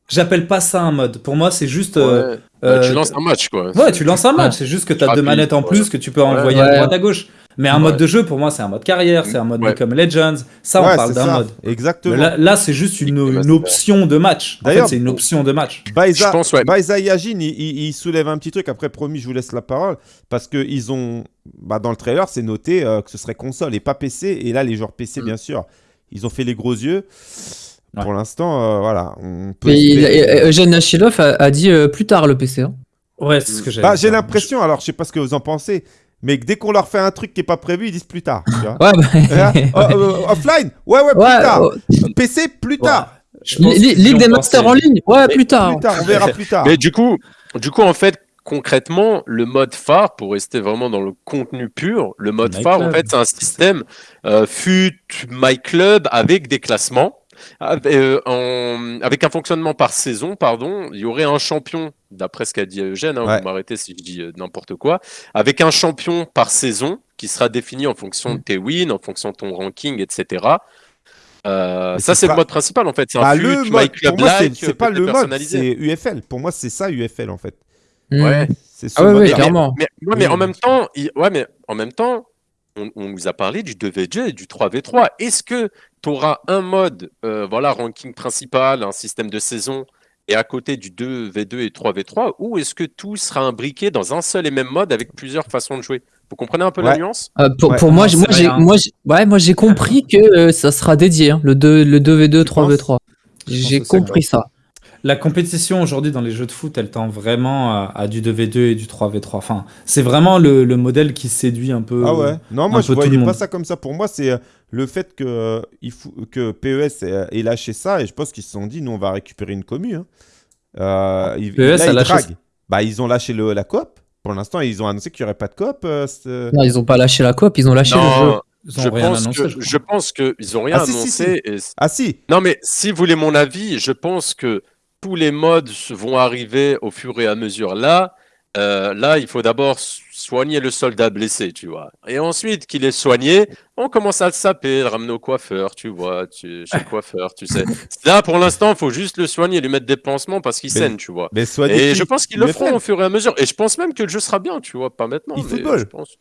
j'appelle pas- ça un mode. Pour moi, c'est juste. euh, Ouais. Bah, tu euh, lances un match, quoi. Ouais, tu lances un match, Ouais. c'est juste que tu as deux manettes en ouais. plus que tu peux envoyer Ouais. à droite à gauche. Mais un Ouais. mode de jeu, pour moi, c'est un mode carrière, c'est un mode Ouais. comme Legends. Ça, on parle d'un mode. Exactement. Mais là, là, c'est juste une, option de match. En fait, D'ailleurs- c'est une option de match. Baiza, Je pense, ouais. Baiza Yajin, il, il- il soulève un petit truc. Après, promis, je vous laisse la parole. Parce que ils ont. Bah, dans le trailer, c'est noté euh, que ce serait console et pas PC. Et là, les joueurs PC, Mm. bien sûr, ils ont fait les gros yeux. Ouais. Pour l'instant, euh, voilà. On peut Mais il- espérer- euh, Eugène Achilov a, a dit euh, plus tard le PC. hein. Ouais, c'est ce que j'ai. Bah, j'ai l'impression, alors je sais pas ce que vous en pensez, mais que dès qu'on leur fait un truc qui est pas prévu, ils disent plus tard. tu vois. *laughs* Ouais, bah, *laughs* euh, offline Ouais, ouais, plus ouais, tard. oh, PC, plus tard. Qu'ils Ligue des. Masters en ligne Ouais, plus tard. Plus tard, on verra plus tard. Mais du coup, du coup, en fait, concrètement, le mode phare, pour rester vraiment dans le contenu pur, le mode phare, en fait, c'est un système euh, FUT, My Club avec des classements. Euh, avec un fonctionnement par saison, pardon, il y aurait un champion, d'après ce qu'a dit Eugène, hein, vous m'arrêtez si je dis euh, n'importe quoi, avec un champion par saison qui sera défini en fonction de tes wins, en fonction de ton ranking, etc. ça, c'est le mode principal en fait. C'est un bah, le mode, Club c'est pas le mode, c'est UFL. Pour moi, c'est ça UFL en fait. Ouais. C'est ah ouais, clairement. Mais, mais, en même temps, ouais, mais en même temps, on, on, vous a parlé du 2v2 et du 3v3. Est-ce que tu auras un mode, euh, voilà, ranking principal, un système de saison, et à côté du 2v2 et 3v3, ou est-ce que tout sera imbriqué dans un seul et même mode avec plusieurs façons de jouer? Vous comprenez un peu la nuance? Euh, Pour, pour moi, moi j'ai, moi, ouais, moi j'ai compris que euh, ça sera dédié, hein, le, 2, le 2v2, 3v3. J'ai compris ça. La compétition aujourd'hui dans les jeux de foot, elle tend vraiment à, du 2v2 et du 3v3. Enfin, c'est vraiment le, modèle qui séduit un peu. Ah ouais Non, moi je voyais pas ça comme ça. Pour moi, c'est euh, le fait que, euh, il faut, que PES ait, lâché ça et je pense qu'ils se sont dit, nous on va récupérer une commu. Hein. Euh, PES a lâché. Bah, ils ont lâché le, la coop. Pour l'instant, ils ont annoncé qu'il n'y aurait pas de coop. non, ils n'ont pas lâché la coop, ils ont lâché le jeu. Je pense, que, je, pense qu'ils n'ont rien ah, annoncé. Ah si Non mais si vous voulez mon avis, je pense que tous les modes vont arriver au fur et à mesure. Là, euh, là, il faut d'abord soigner le soldat blessé, tu vois. Et ensuite qu'il est soigné, on commence à le saper, le ramener au coiffeur, tu vois, tu, chez le coiffeur, tu sais. *laughs* Là, pour l'instant, il faut juste le soigner, lui mettre des pansements parce qu'il saigne, tu vois. Mais et je pense qu'ils le feront au fur et à mesure. Et je pense même que le jeu sera bien, tu vois, pas maintenant. Il football. Je pense.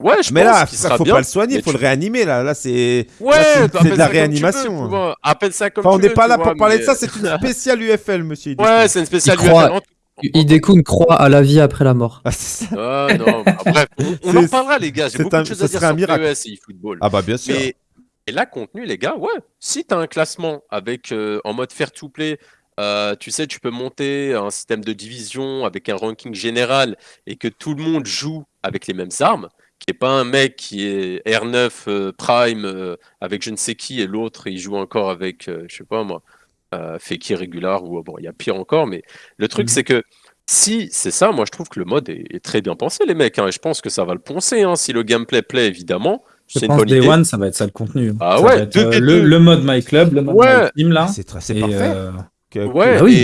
Ouais, je mais pense là, il faut pas le soigner, il faut le réanimer là. Là, c'est ouais, de la réanimation. Veux, appelle ça comme enfin, on n'est pas là pour parler de ça. C'est une *laughs* spéciale UFL, monsieur. Ouais, c'est une spéciale UFL. Idekun croit à la vie après la mort. Ah, ah non, bref, on, en parlera les gars. J'ai beaucoup de choses à dire sur PES et eFootball. Ah bah bien sûr. Mais, et là, contenu, les gars, ouais. Si tu as un classement avec euh, en mode fair to play, euh, tu sais, tu peux monter un système de division avec un ranking général et que tout le monde joue avec les mêmes armes qui est pas un mec qui est R9 euh, Prime euh, avec je ne sais qui et l'autre il joue encore avec euh, je sais pas moi Feki Regular ou bon il y a pire encore mais le truc mhm. c'est que si c'est ça moi je trouve que le mode est, très bien pensé les mecs hein, et je pense que ça va le poncer hein, si le gameplay plaît évidemment. Je pense Day One ça va être ça le contenu. Ah ouais le, mode My Club le mode My Team là. C'est parfait Ouais, bah oui,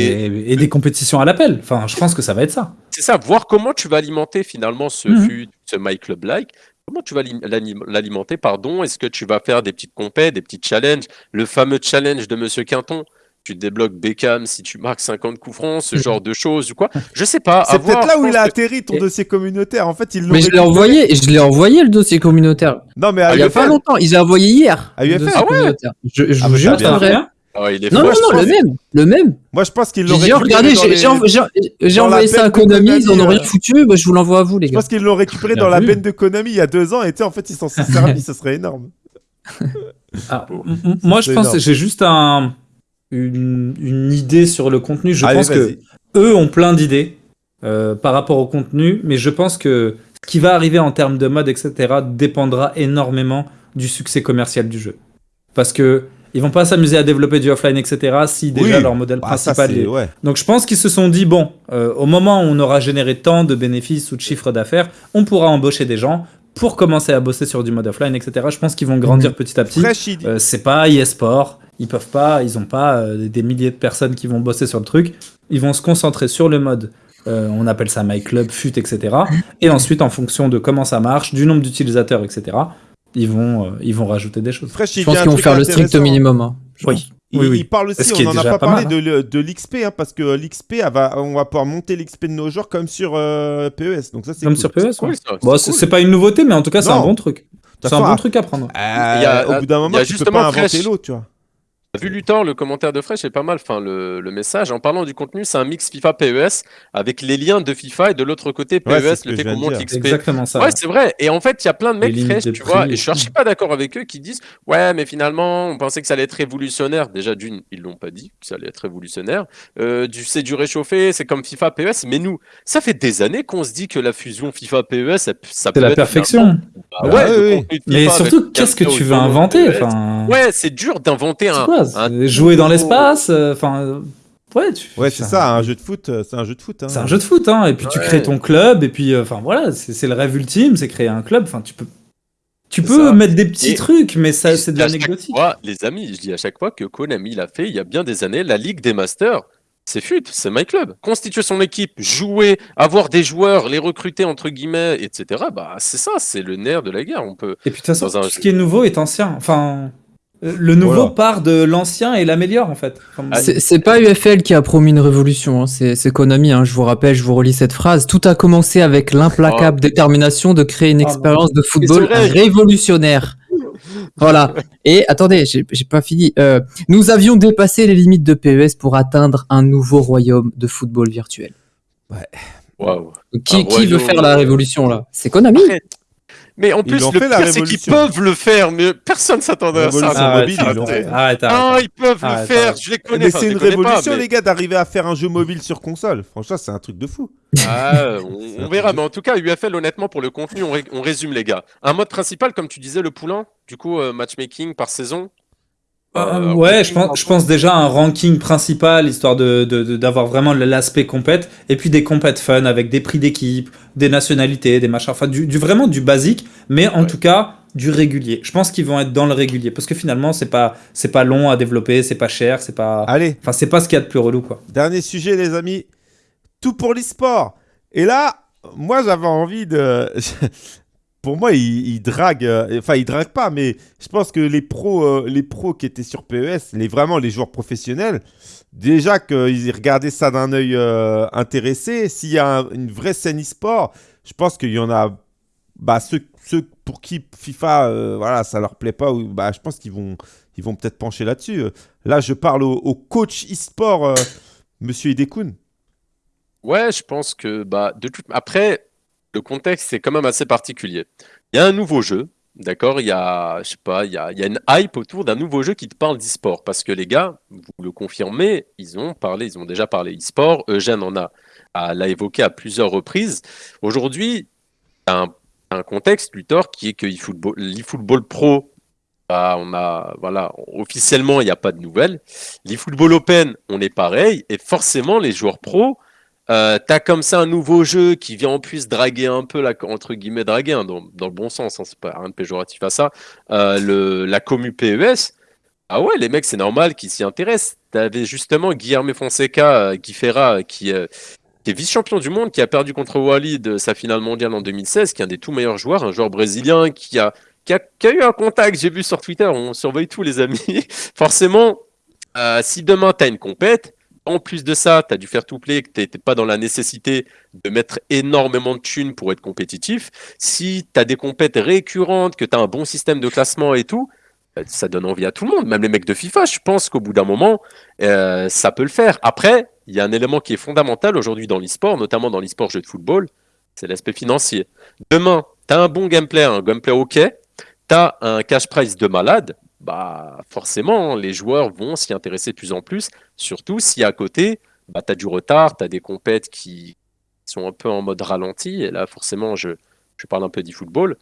et... des compétitions à l'appel. Enfin, je pense que ça va être ça. C'est ça, voir comment tu vas alimenter finalement ce, mhm. ce My Club Like. Comment tu vas l'alimenter, pardon? Est-ce que tu vas faire des petites compètes, des petits challenges? Le fameux challenge de Monsieur Quinton tu débloques Beckham si tu marques 50 coups francs, ce genre de choses ou quoi? Je sais pas. C'est peut-être là où il a atterri ton dossier communautaire. En fait, il Mais je l'ai envoyé, je l'ai envoyé le dossier communautaire. Non, mais il y a pas longtemps, il l'a envoyé hier. À UFL. Ah ouais? Je, je ah, vous jure, c'est vrai. Oh, il est non, non, non, le même, le même. Moi, je pense qu'il l'aurait Regardez, j'ai envoyé ça à Konami, ils en ont rien foutu, bah, je vous l'envoie à vous, les gars. Je pense qu'ils l'ont récupéré dans la benne de Konami il y a deux ans, et en fait, ils s'en sont servis, *laughs* ce serait énorme. Ah, moi, je pense que j'ai juste un, une, une, idée sur le contenu. Je pense que eux ont plein d'idées euh, par rapport au contenu, mais je pense que ce qui va arriver en termes de mode, etc., dépendra énormément du succès commercial du jeu. Parce que ils vont pas s'amuser à développer du offline, etc. si déjà leur modèle bah, principal est... Donc je pense qu'ils se sont dit, bon, euh, au moment où on aura généré tant de bénéfices ou de chiffres d'affaires, on pourra embaucher des gens pour commencer à bosser sur du mode offline, etc. Je pense qu'ils vont grandir mhm. petit à petit. Euh, c'est pas eSport, ils peuvent pas, ils ont pas euh, des milliers de personnes qui vont bosser sur le truc. Ils vont se concentrer sur le mode on appelle ça My Club, FUT, etc. Et ensuite, en fonction de comment ça marche, du nombre d'utilisateurs, etc., ils vont, euh, ils vont rajouter des choses. je pense qu'ils vont faire le strict minimum. Hein. Oui. Il, oui, parle aussi, on n'en a pas parlé de, de l'XP, hein, parce que l'XP, on va pouvoir monter l'XP de nos joueurs comme sur euh, PES. Donc ça, c'est comme cool. sur PES, oui. bon, c'est pas une nouveauté, mais en tout cas, c'est un bon truc. C'est un bon truc à prendre. Euh, au bout d'un moment, tu peux pas inventer l'autre, tu vois. Vu Luthor, le commentaire de Fresh est pas mal. Enfin, le, le message, en parlant du contenu, c'est un mix FIFA PES avec les liens de FIFA et de l'autre côté PES, le fait qu'on monte l'XP. Exactement ça. Ouais, c'est vrai. Et en fait, il y a plein de mecs Fresh, tu vois, et je suis pas d'accord avec eux qui disent Ouais, mais finalement, on pensait que ça allait être révolutionnaire. Déjà, d'une, ils l'ont pas dit que ça allait être révolutionnaire. Euh, du, c'est du réchauffé, c'est comme FIFA PES. Mais nous, ça fait des années qu'on se dit que la fusion FIFA PES, ça, ça peut la perfection. Bah ouais, mais surtout, qu'est-ce que tu veux inventer Ouais, c'est dur d'inventer un, Jouer dans l'espace, euh, enfin. Ouais, ouais c'est ça, un jeu de foot, euh, c'est un jeu de foot. Hein. C'est un jeu de foot, hein. Et puis tu crées ton club, et puis, euh, enfin voilà, c'est le rêve ultime, c'est créer un club. Enfin, tu peux, tu peux mettre des petits trucs, mais ça, c'est de l'anecdotique. Les amis, je dis à chaque fois que Konami l'a fait il y a bien des années, la Ligue des Masters. C'est FUT, c'est My Club. Constituer son équipe, jouer, avoir des joueurs, les recruter entre guillemets, etc. Bah c'est ça, c'est le nerf de la guerre. On peut. Et puis de toute façon, tout ce qui est nouveau est ancien. Enfin, le nouveau part de l'ancien et l'améliore en fait. c'est pas UFL qui a promis une révolution, hein. c'est Konami. Hein. Je vous rappelle, je vous relis cette phrase. Tout a commencé avec l'implacable oh. détermination de créer une oh, expérience de football révolutionnaire. Voilà. Et attendez, j'ai pas fini. Euh, nous avions dépassé les limites de PES pour atteindre un nouveau royaume de football virtuel. Ouais. Qui, qui veut faire la révolution là? C'est Konami. Mais en plus, le pire, c'est qu'ils peuvent le faire, mais personne s'attendait à ça. Arrête, mobile, ils arrête, Ah, ils peuvent le faire, je les connais. Mais c'est une révolution, les gars, d'arriver à faire un jeu mobile sur console. Franchement, c'est un truc de fou. Ah, *laughs* on, verra, mais en tout cas, UFL, honnêtement, pour le contenu, on, résume, les gars. Un mode principal, comme tu disais, le poulain, du coup, euh, matchmaking par saison, euh, ouais, je pense, je pense déjà un ranking principal, histoire d'avoir de, de, vraiment l'aspect compète, et puis des compètes fun avec des prix d'équipe, des nationalités, des machins, enfin du, vraiment du basique, mais en tout cas du régulier. Je pense qu'ils vont être dans le régulier, parce que finalement c'est pas c'est pas long à développer, c'est pas cher, c'est pas. Allez. Enfin c'est pas ce qu'il y a de plus relou quoi. Dernier sujet les amis, tout pour l'e-sport. Et là, moi j'avais envie de *laughs* pour moi, il, drague. Euh, enfin, il drague pas, mais je pense que les pros, euh, les pros qui étaient sur PES, les, vraiment les joueurs professionnels, déjà qu'ils regardaient ça d'un œil euh, intéressé. S'il y a une vraie scène e-sport, je pense qu'il y en a. Bah, ceux, pour qui FIFA, voilà, ça leur plaît pas, bah, je pense qu'ils vont, ils vont peut-être pencher là-dessus. Là, je parle au, coach e-sport, Monsieur Idekoun. Ouais, je pense que bah, de toute... après, le contexte c'est quand même assez particulier. Il y a un nouveau jeu, d'accord Il y a, je sais pas, il y a, une hype autour d'un nouveau jeu qui te parle d'e-sport parce que les gars, vous le confirmez, ils ont parlé, ils ont déjà parlé e-sport. Eugène en a, l'a évoqué à plusieurs reprises. Aujourd'hui, un, un contexte, Luthor, qui est que l'e-football pro bah, on a, voilà, officiellement, il n'y a pas de nouvelles. L'e-football open, on est pareil. Et forcément, les joueurs pros, euh, t'as comme ça un nouveau jeu qui vient en plus draguer un peu, la, entre guillemets, draguer, hein, dans, le bon sens, hein, c'est pas rien de péjoratif à ça, euh, le, la commu PES. Ah ouais, les mecs, c'est normal qu'ils s'y intéressent. T'avais justement Guillermo Fonseca, euh, Guy Ferra, qui, est vice-champion du monde, qui a perdu contre Walid sa finale mondiale en 2016, qui est un des tout meilleurs joueurs, un joueur brésilien qui a, qui a, eu un contact, j'ai vu sur Twitter, on surveille tous les amis. *laughs* Forcément, si demain t'as une compète, en plus de ça, tu as dû faire tout play, que tu n'étais pas dans la nécessité de mettre énormément de thunes pour être compétitif. Si tu as des compètes récurrentes, que tu as un bon système de classement et tout, euh, ça donne envie à tout le monde. Même les mecs de FIFA, je pense qu'au bout d'un moment, euh, ça peut le faire. Après, il y a un élément qui est fondamental aujourd'hui dans l'e-sport, notamment dans l'e-sport jeu de football, c'est l'aspect financier. Demain, tu as un bon gameplay, un gameplay OK, tu as un cash price de malade, bah forcément, les joueurs vont s'y intéresser de plus en plus, surtout si à côté, bah, tu as du retard, tu as des compètes qui sont un peu en mode ralenti, et là forcément, je, je parle un peu d'e-football.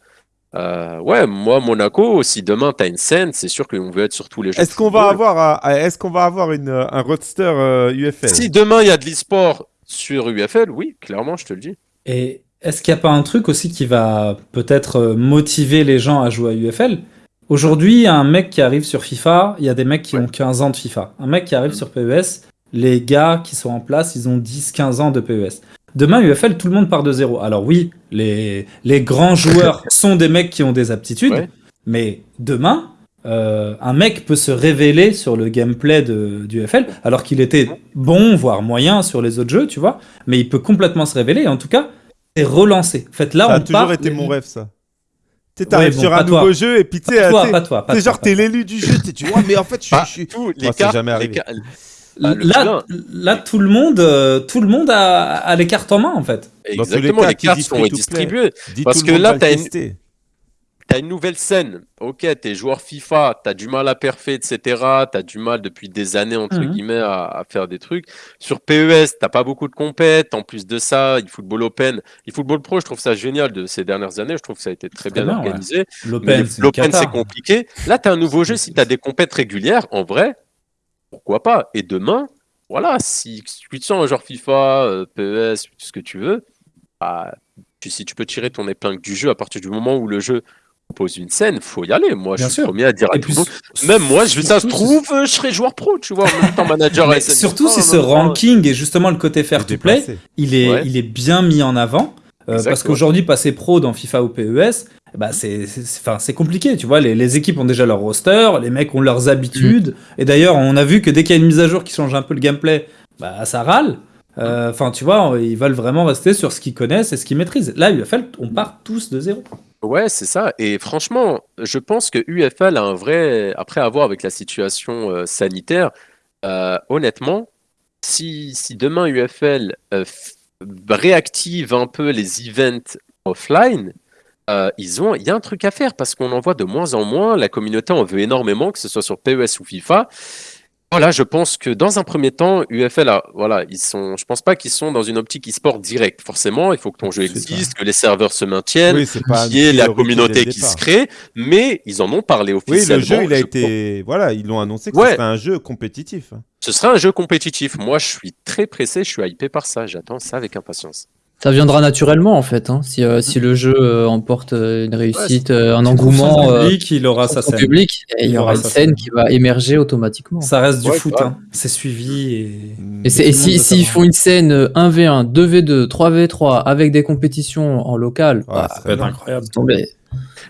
Euh, ouais, moi, Monaco, si demain tu as une scène, c'est sûr qu'on veut être sur tous les jeux. Est-ce qu'on va avoir, est-ce qu'on va avoir une, un roadster UFL Si demain il y a de l'e-sport sur UFL, oui, clairement, je te le dis. Et est-ce qu'il n'y a pas un truc aussi qui va peut-être euh, motiver les gens à jouer à UFL Aujourd'hui, un mec qui arrive sur FIFA, il y a des mecs qui ont 15 ans de FIFA. Un mec qui arrive sur PES, les gars qui sont en place, ils ont 10-15 ans de PES. Demain, UFL, tout le monde part de zéro. Alors oui, les, les grands joueurs *laughs* sont des mecs qui ont des aptitudes, mais demain, euh, un mec peut se révéler sur le gameplay de, du UFL, alors qu'il était bon, voire moyen sur les autres jeux, tu vois, mais il peut complètement se révéler, et en tout cas, c'est relancé. En fait, là, ça on a toujours été mon rêve, ça. Tu t'arrives sur un nouveau jeu et puis tu sais, t'es genre t'es l'élu du jeu, tu vois, mais en fait je suis. Les cartes, jamais arrivé. là, là, tout le monde, euh, tout le monde a, a, les cartes en main en fait. Exactement, les, cartes sont distribuées. Parce que là, t'as une, as une nouvelle scène. Ok, tu es joueur FIFA, tu as du mal à perfer, etc. Tu as du mal depuis des années, entre mhm. guillemets, à, faire des trucs. Sur PES, tu pas beaucoup de compètes. En plus de ça, il football open. Il football pro, je trouve ça génial de ces dernières années. Je trouve que ça a été très, bien, organisé. L'open, c'est compliqué. Là, tu as un nouveau jeu. Si tu as des compètes régulières, en vrai, pourquoi pas? Et demain, voilà, si tu te sens un joueur FIFA, PES, tout ce que tu veux, bah, si tu peux tirer ton épingle du jeu à partir du moment où le jeu propose une scène, faut y aller. Moi, je suis le premier à dire à tout le monde. Même moi, je, ça se trouve, je serai joueur pro, tu vois, en même temps manager. surtout si ce ranking et justement le côté fair to play, il est, il est bien mis en avant. Euh, parce qu'aujourd'hui, passer pro dans FIFA ou PES, bah c'est compliqué, tu vois. Les, les, équipes ont déjà leur roster, les mecs ont leurs habitudes. Mm. Et d'ailleurs, on a vu que dès qu'il y a une mise à jour qui change un peu le gameplay, bah ça râle. Euh, enfin, tu vois, ils veulent vraiment rester sur ce qu'ils connaissent et ce qu'ils maîtrisent. Là, UFL, on part tous de zéro. Ouais, c'est ça. Et franchement, je pense que UFL a un vrai. Après avoir avec la situation euh, sanitaire, euh, honnêtement, si, si, demain UFL réactive un peu les events offline, ils ont, il y a un truc à faire parce qu'on en voit de moins en moins. La communauté en veut énormément, que ce soit sur PES ou FIFA. Voilà, je pense que dans un premier temps, UFL, a, voilà, ils sont, je pense pas qu'ils sont dans une optique e-sport directe. Forcément, il faut que ton jeu existe, que les serveurs se maintiennent, qu'il y ait la communauté qui se crée, mais ils en ont parlé officiellement. Oui, le jeu, il a été, voilà, ils l'ont annoncé que ce serait un jeu compétitif. Ce sera un jeu compétitif. Moi, je suis très pressé, je suis hypé par ça. J'attends ça avec impatience. Ça viendra naturellement en fait. Hein. Si, euh, si, le jeu euh, emporte euh, une réussite, un engouement, public, il aura sa scène. Public, il y aura une scène qui va émerger automatiquement. Ça reste du foot, hein. c'est suivi. Et, et, et s'ils si, font une scène 1v1, 2v2, 3v3 avec des compétitions en local, bah, ça va être incroyable.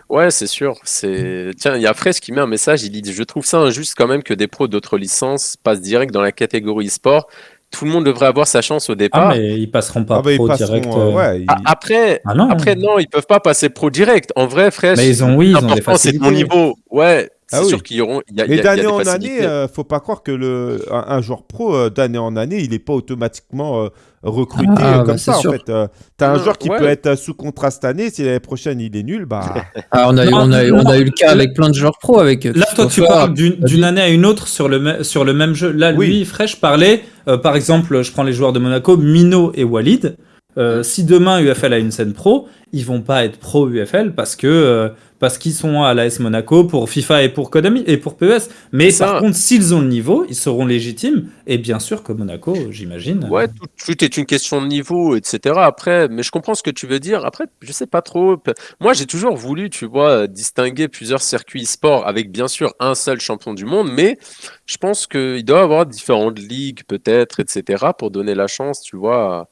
Ouais, c'est sûr. C'est tiens, il y a Fraise qui met un message. Il dit Je trouve ça injuste quand même que des pros d'autres licences passent direct dans la catégorie e-sport tout le monde devrait avoir sa chance au ah, départ. Ah, mais ils passeront pas ah, bah, pro direct. Euh, euh. Après, ah, non. après, non, ils peuvent pas passer pro direct. En vrai, frère, mais ils ont, oui, ils ont des c'est mon niveau. Ouais, c'est sûr qu'ils auront. Y a, mais d'année en année, euh, faut pas croire que le, un, joueur pro, d'année en année, il n'est pas automatiquement recruté ah, comme bah, ça. En fait, euh, tu as un joueur qui peut être sous contrat cette année, si l'année prochaine il est nul, bah. *laughs* Ah, on, a, on, a, on, a, eu le cas avec plein de joueurs pro. Avec Là, toi, tu parles d'une année à une autre sur le, sur le même jeu. Là, lui, Fresh parlait, euh, par exemple, je prends les joueurs de Monaco, Mino et Walid. Euh, si demain UFL a une scène pro, ils vont pas être pro UFL parce que parce qu'ils sont à l'AS Monaco pour FIFA et pour Konami et pour PES. Mais par contre, s'ils ont le niveau, ils seront légitimes. Et bien sûr que Monaco, j'imagine. Ouais, tout, est une question de niveau, etc. Après, mais je comprends ce que tu veux dire. Après, je sais pas trop. Moi, j'ai toujours voulu, tu vois, distinguer plusieurs circuits e-sport avec bien sûr un seul champion du monde, mais je pense qu'il doit y avoir différentes ligues, peut-être, etc., pour donner la chance, tu vois,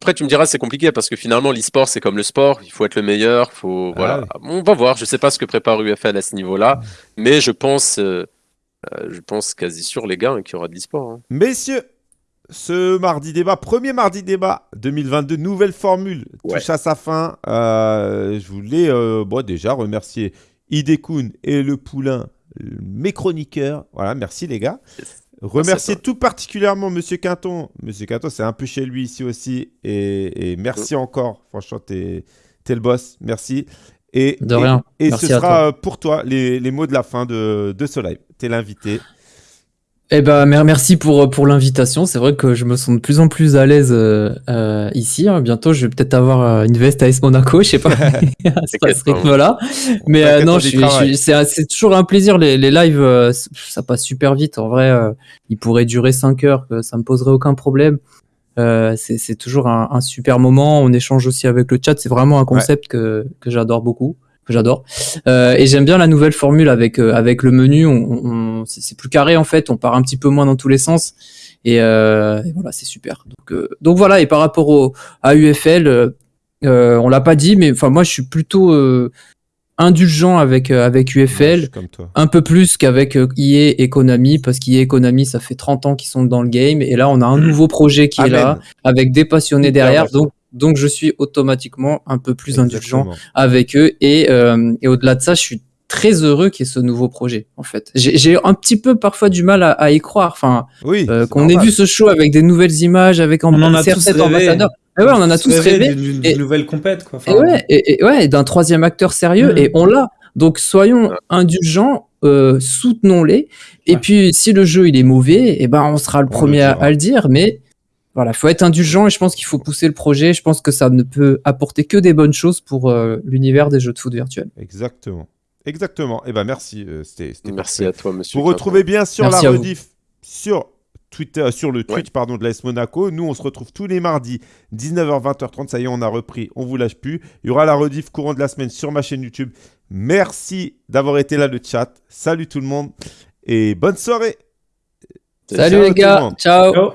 après, tu me diras, c'est compliqué parce que finalement, l'e-sport, c'est comme le sport. Il faut être le meilleur. Faut, voilà. Ah On va voir. Je ne sais pas ce que prépare UFL à ce niveau-là. Mais je pense, euh, euh, je pense quasi sûr, les gars, hein, qu'il y aura de l'e-sport. Hein. Messieurs, ce mardi débat, premier mardi débat 2022, nouvelle formule, touche à sa fin. Euh, je voulais bon, déjà remercier Idekun et le Poulain, mes chroniqueurs. Voilà, merci les gars. Remercier tout particulièrement Monsieur Quinton. Monsieur Quinton, c'est un peu chez lui ici aussi. Et, merci encore. Franchement, t'es es le boss. Merci. Et, de rien. Et, ce sera pour toi les, mots de la fin de, de ce live. T'es l'invité. Eh ben, merci pour, pour l'invitation. C'est vrai que je me sens de plus en plus à l'aise euh, euh, ici. Hein. Bientôt, je vais peut-être avoir euh, une veste AS Monaco, je sais pas, à ce rythme-là. Mais non, c'est toujours un plaisir. Les, les lives, ça passe super vite. En vrai, ils pourraient durer 5 heures, ça me poserait aucun problème. c'est toujours un, super moment. On échange aussi avec le chat. C'est vraiment un concept que, que j'adore beaucoup j'adore. Euh, et j'aime bien la nouvelle formule avec euh, avec le menu. On, c'est plus carré en fait. On part un petit peu moins dans tous les sens. Et, euh, voilà, c'est super. Donc donc voilà. Et par rapport au à UFL, on l'a pas dit, mais enfin moi je suis plutôt indulgent avec avec UFL, un peu plus qu'avec EA et Konami, parce qu'EA et Konami, ça fait 30 ans qu'ils sont dans le game, et là on a un nouveau projet qui est là, avec des passionnés derrière, donc donc je suis automatiquement un peu plus indulgent avec eux. Euh, et, au-delà de ça, je suis très heureux qu'il y ait ce nouveau projet en fait. J'ai un petit peu parfois du mal à, y croire. Enfin, oui, euh, qu'on ait vu ce show avec des nouvelles images, avec on en a tous rêvé. ouais, on en a tous rêvé. D'une nouvelle compète quoi. et ouais, et, ouais, d'un troisième acteur sérieux. Mm. Et on l'a. Donc soyons indulgents, euh, soutenons-les. Et puis si le jeu il est mauvais, et eh ben on sera le premier à, le dire. Mais voilà, il faut être indulgent et je pense qu'il faut pousser le projet. Je pense que ça ne peut apporter que des bonnes choses pour euh, l'univers des jeux de foot virtuels. Exactement. Exactement. Et eh ben merci. Euh, merci à toi, monsieur. Vous retrouvez bien sûr la rediff sur Twitter, sur le Twitch pardon, de l'AS Monaco. Nous, on se retrouve tous les mardis, 19h, 20h30. Ça y est, on a repris, on vous lâche plus. Il y aura la rediff courant de la semaine sur ma chaîne YouTube. Merci d'avoir été là, le chat. Salut tout le monde et bonne soirée. Salut les gars, ciao.